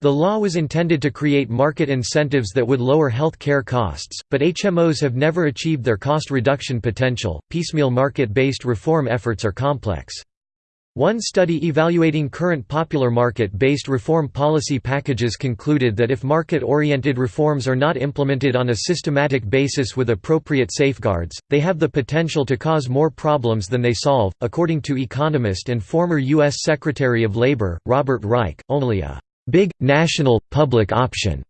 The law was intended to create market incentives that would lower health care costs, but HMOs have never achieved their cost reduction potential. Piecemeal market based reform efforts are complex. One study evaluating current popular market-based reform policy packages concluded that if market-oriented reforms are not implemented on a systematic basis with appropriate safeguards, they have the potential to cause more problems than they solve. According to economist and former U.S. Secretary of Labor, Robert Reich, only a big, national, public option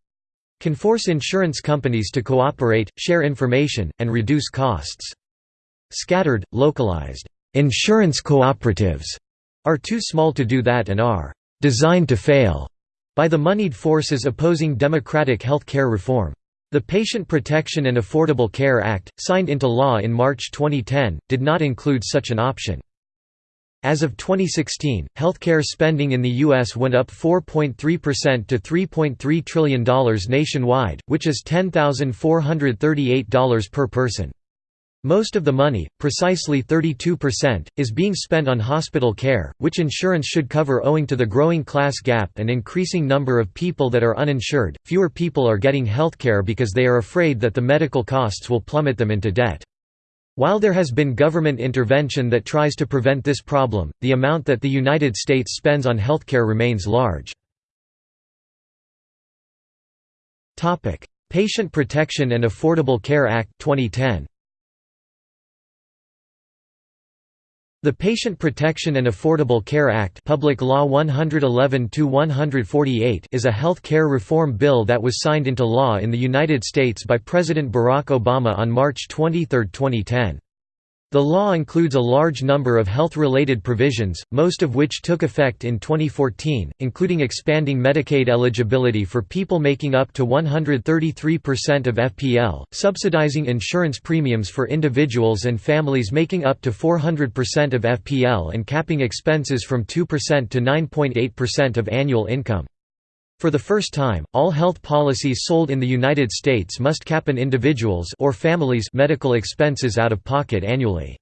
can force insurance companies to cooperate, share information, and reduce costs. Scattered, localized, insurance cooperatives are too small to do that and are designed to fail by the moneyed forces opposing democratic health care reform. The Patient Protection and Affordable Care Act, signed into law in March 2010, did not include such an option. As of 2016, healthcare spending in the U.S. went up 4.3% to $3.3 trillion nationwide, which is $10,438 per person. Most of the money, precisely 32%, is being spent on hospital care, which insurance should cover owing to the growing class gap and increasing number of people that are uninsured. Fewer people are getting healthcare because they are afraid that the medical costs will plummet them into debt. While there has been government intervention that tries to prevent this problem, the amount that the United States spends on healthcare remains large. Patient Protection and Affordable Care Act 2010. The Patient Protection and Affordable Care Act Public Law 111 is a health care reform bill that was signed into law in the United States by President Barack Obama on March 23, 2010. The law includes a large number of health-related provisions, most of which took effect in 2014, including expanding Medicaid eligibility for people making up to 133% of FPL, subsidizing insurance premiums for individuals and families making up to 400% of FPL and capping expenses from 2% to 9.8% of annual income. For the first time, all health policies sold in the United States must cap an individual's or family's medical expenses out of pocket annually.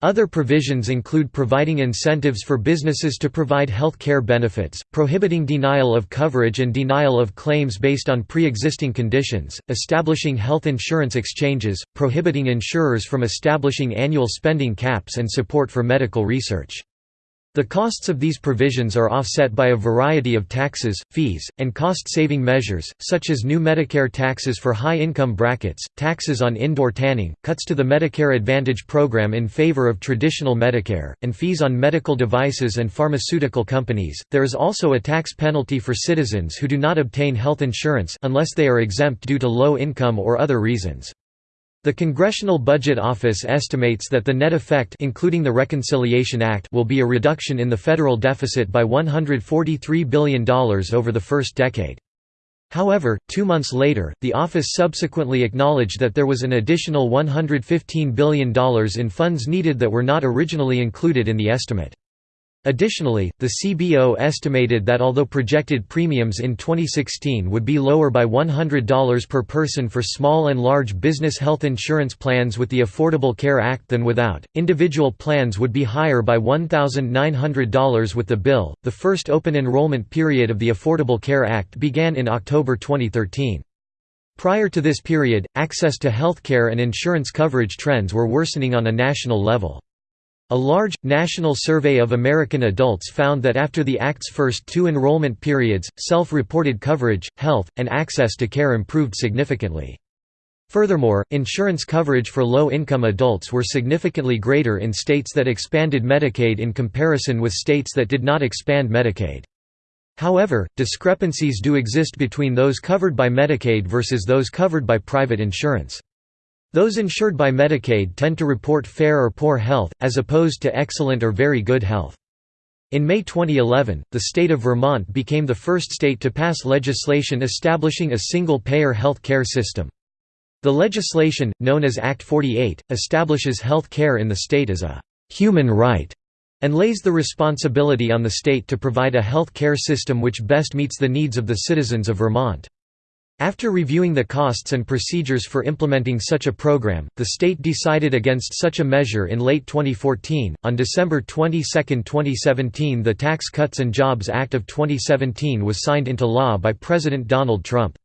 Other provisions include providing incentives for businesses to provide health care benefits, prohibiting denial of coverage and denial of claims based on pre-existing conditions, establishing health insurance exchanges, prohibiting insurers from establishing annual spending caps and support for medical research. The costs of these provisions are offset by a variety of taxes, fees, and cost-saving measures, such as new Medicare taxes for high-income brackets, taxes on indoor tanning, cuts to the Medicare Advantage program in favor of traditional Medicare, and fees on medical devices and pharmaceutical companies. There is also a tax penalty for citizens who do not obtain health insurance unless they are exempt due to low income or other reasons. The Congressional Budget Office estimates that the net effect including the Reconciliation Act will be a reduction in the federal deficit by $143 billion over the first decade. However, two months later, the office subsequently acknowledged that there was an additional $115 billion in funds needed that were not originally included in the estimate. Additionally, the CBO estimated that although projected premiums in 2016 would be lower by $100 per person for small and large business health insurance plans with the Affordable Care Act than without, individual plans would be higher by $1,900 with the bill. The first open enrollment period of the Affordable Care Act began in October 2013. Prior to this period, access to health care and insurance coverage trends were worsening on a national level. A large, national survey of American adults found that after the Act's first two enrollment periods, self-reported coverage, health, and access to care improved significantly. Furthermore, insurance coverage for low-income adults were significantly greater in states that expanded Medicaid in comparison with states that did not expand Medicaid. However, discrepancies do exist between those covered by Medicaid versus those covered by private insurance. Those insured by Medicaid tend to report fair or poor health, as opposed to excellent or very good health. In May 2011, the state of Vermont became the first state to pass legislation establishing a single-payer health care system. The legislation, known as Act 48, establishes health care in the state as a «human right» and lays the responsibility on the state to provide a health care system which best meets the needs of the citizens of Vermont. After reviewing the costs and procedures for implementing such a program, the state decided against such a measure in late 2014. On December 22, 2017, the Tax Cuts and Jobs Act of 2017 was signed into law by President Donald Trump.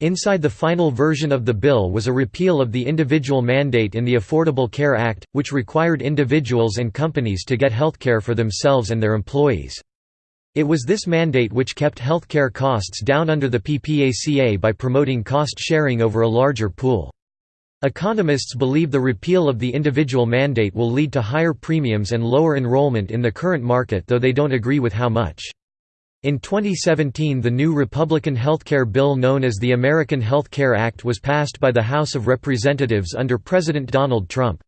Inside the final version of the bill was a repeal of the individual mandate in the Affordable Care Act, which required individuals and companies to get health care for themselves and their employees. It was this mandate which kept healthcare costs down under the PPACA by promoting cost sharing over a larger pool. Economists believe the repeal of the individual mandate will lead to higher premiums and lower enrollment in the current market though they don't agree with how much. In 2017 the new Republican healthcare bill known as the American Health Care Act was passed by the House of Representatives under President Donald Trump.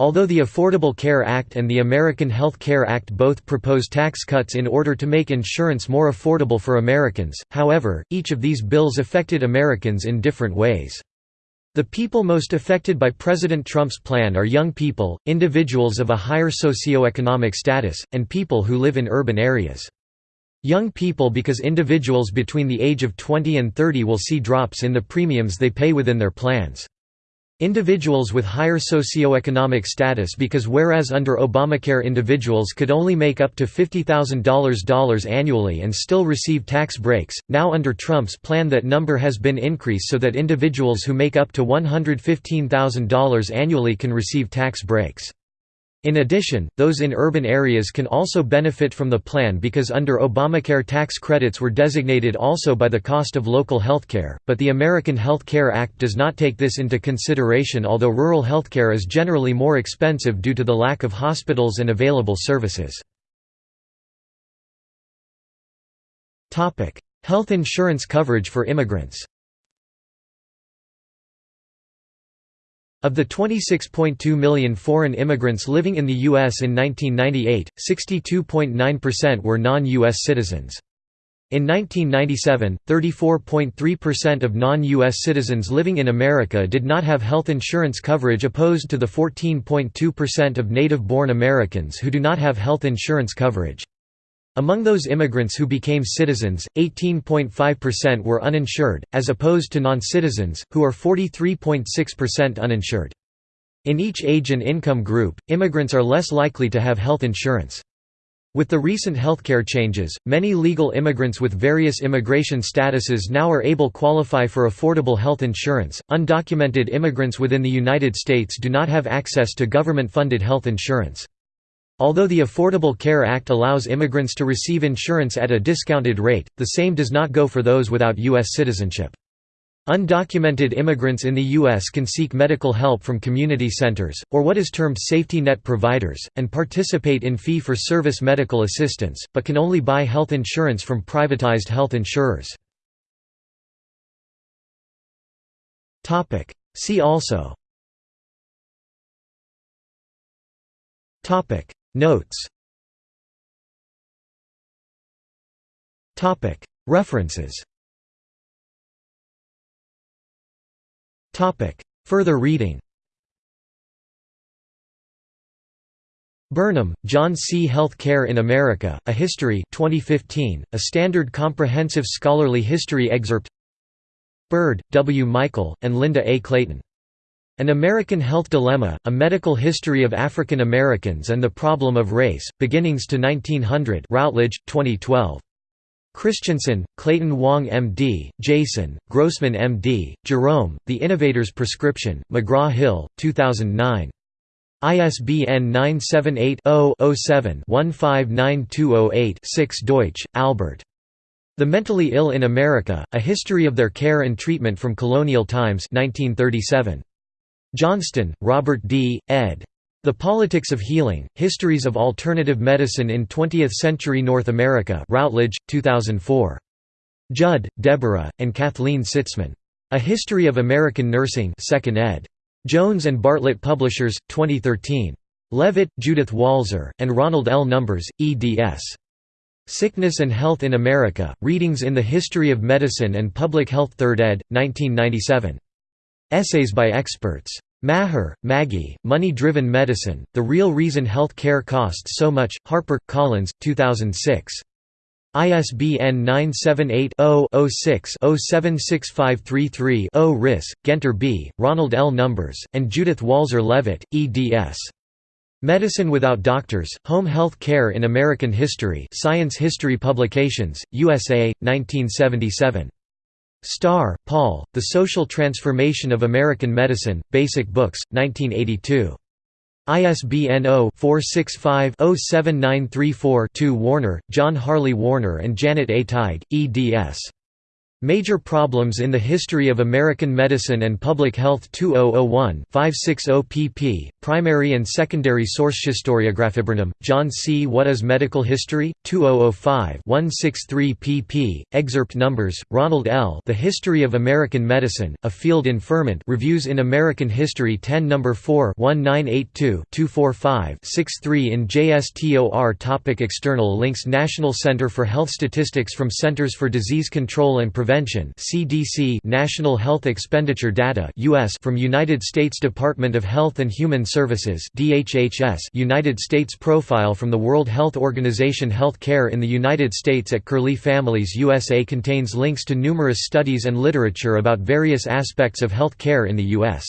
Although the Affordable Care Act and the American Health Care Act both propose tax cuts in order to make insurance more affordable for Americans, however, each of these bills affected Americans in different ways. The people most affected by President Trump's plan are young people, individuals of a higher socioeconomic status, and people who live in urban areas. Young people because individuals between the age of 20 and 30 will see drops in the premiums they pay within their plans. Individuals with higher socioeconomic status because whereas under Obamacare individuals could only make up to $50,000 annually and still receive tax breaks, now under Trump's plan that number has been increased so that individuals who make up to $115,000 annually can receive tax breaks. In addition, those in urban areas can also benefit from the plan because under Obamacare tax credits were designated also by the cost of local healthcare, but the American Health Care Act does not take this into consideration although rural healthcare is generally more expensive due to the lack of hospitals and available services. Health insurance coverage for immigrants Of the 26.2 million foreign immigrants living in the U.S. in 1998, 62.9% were non-U.S. citizens. In 1997, 34.3% of non-U.S. citizens living in America did not have health insurance coverage opposed to the 14.2% of native-born Americans who do not have health insurance coverage. Among those immigrants who became citizens, 18.5% were uninsured, as opposed to non-citizens, who are 43.6% uninsured. In each age and income group, immigrants are less likely to have health insurance. With the recent healthcare changes, many legal immigrants with various immigration statuses now are able qualify for affordable health insurance. Undocumented immigrants within the United States do not have access to government-funded health insurance. Although the Affordable Care Act allows immigrants to receive insurance at a discounted rate, the same does not go for those without U.S. citizenship. Undocumented immigrants in the U.S. can seek medical help from community centers, or what is termed safety net providers, and participate in fee-for-service medical assistance, but can only buy health insurance from privatized health insurers. See also Notes References Further reading Burnham, John C. Health Care in America, A History 2015, a standard comprehensive scholarly history excerpt Byrd, W. Michael, and Linda A. Clayton. An American Health Dilemma, A Medical History of African Americans and the Problem of Race, Beginnings to 1900 Routledge, 2012. Christensen, Clayton Hwang M.D., Jason, Grossman M.D., Jerome, The Innovator's Prescription, McGraw-Hill, 2009. ISBN 978-0-07-159208-6 Deutsch, Albert. The Mentally Ill in America, A History of Their Care and Treatment from Colonial Times 1937. Johnston, Robert D., ed. The Politics of Healing, Histories of Alternative Medicine in Twentieth-Century North America Routledge, 2004. Judd, Deborah, and Kathleen Sitzman. A History of American Nursing 2nd ed. Jones and Bartlett Publishers, 2013. Leavitt, Judith Walzer, and Ronald L. Numbers, eds. Sickness and Health in America, Readings in the History of Medicine and Public Health 3rd ed., 1997. Essays by experts. Mahar, Maggie, Money-Driven Medicine, The Real Reason Health Care Costs So Much, Harper, Collins, 2006. ISBN 978-0-06-076533-0 Risse, Guenter B., Ronald L. Numbers, and Judith Walzer Leavitt, eds. Medicine Without Doctors, Home Health Care in American History Science History Publications, USA, 1977. Starr, Paul, The Social Transformation of American Medicine, Basic Books, 1982. ISBN 0-465-07934-2 Warner, John Harley Warner and Janet A. Tighe, eds. Major Problems in the History of American Medicine and Public Health 2001 560 pp. Primary and Secondary Source Historiographiburnham, John C. What is Medical History? 2005 163 pp. Excerpt numbers, Ronald L. The History of American Medicine, A Field in Ferment Reviews in American History 10 No. 4 1982-245-63 in JSTOR Topic External links National Center for Health Statistics from Centers for Disease Control and Prevention Prevention (CDC) National Health Expenditure Data (US) from United States Department of Health and Human Services (DHHS) United States Profile from the World Health Organization Health Care in the United States at Curlie Families USA contains links to numerous studies and literature about various aspects of health care in the US.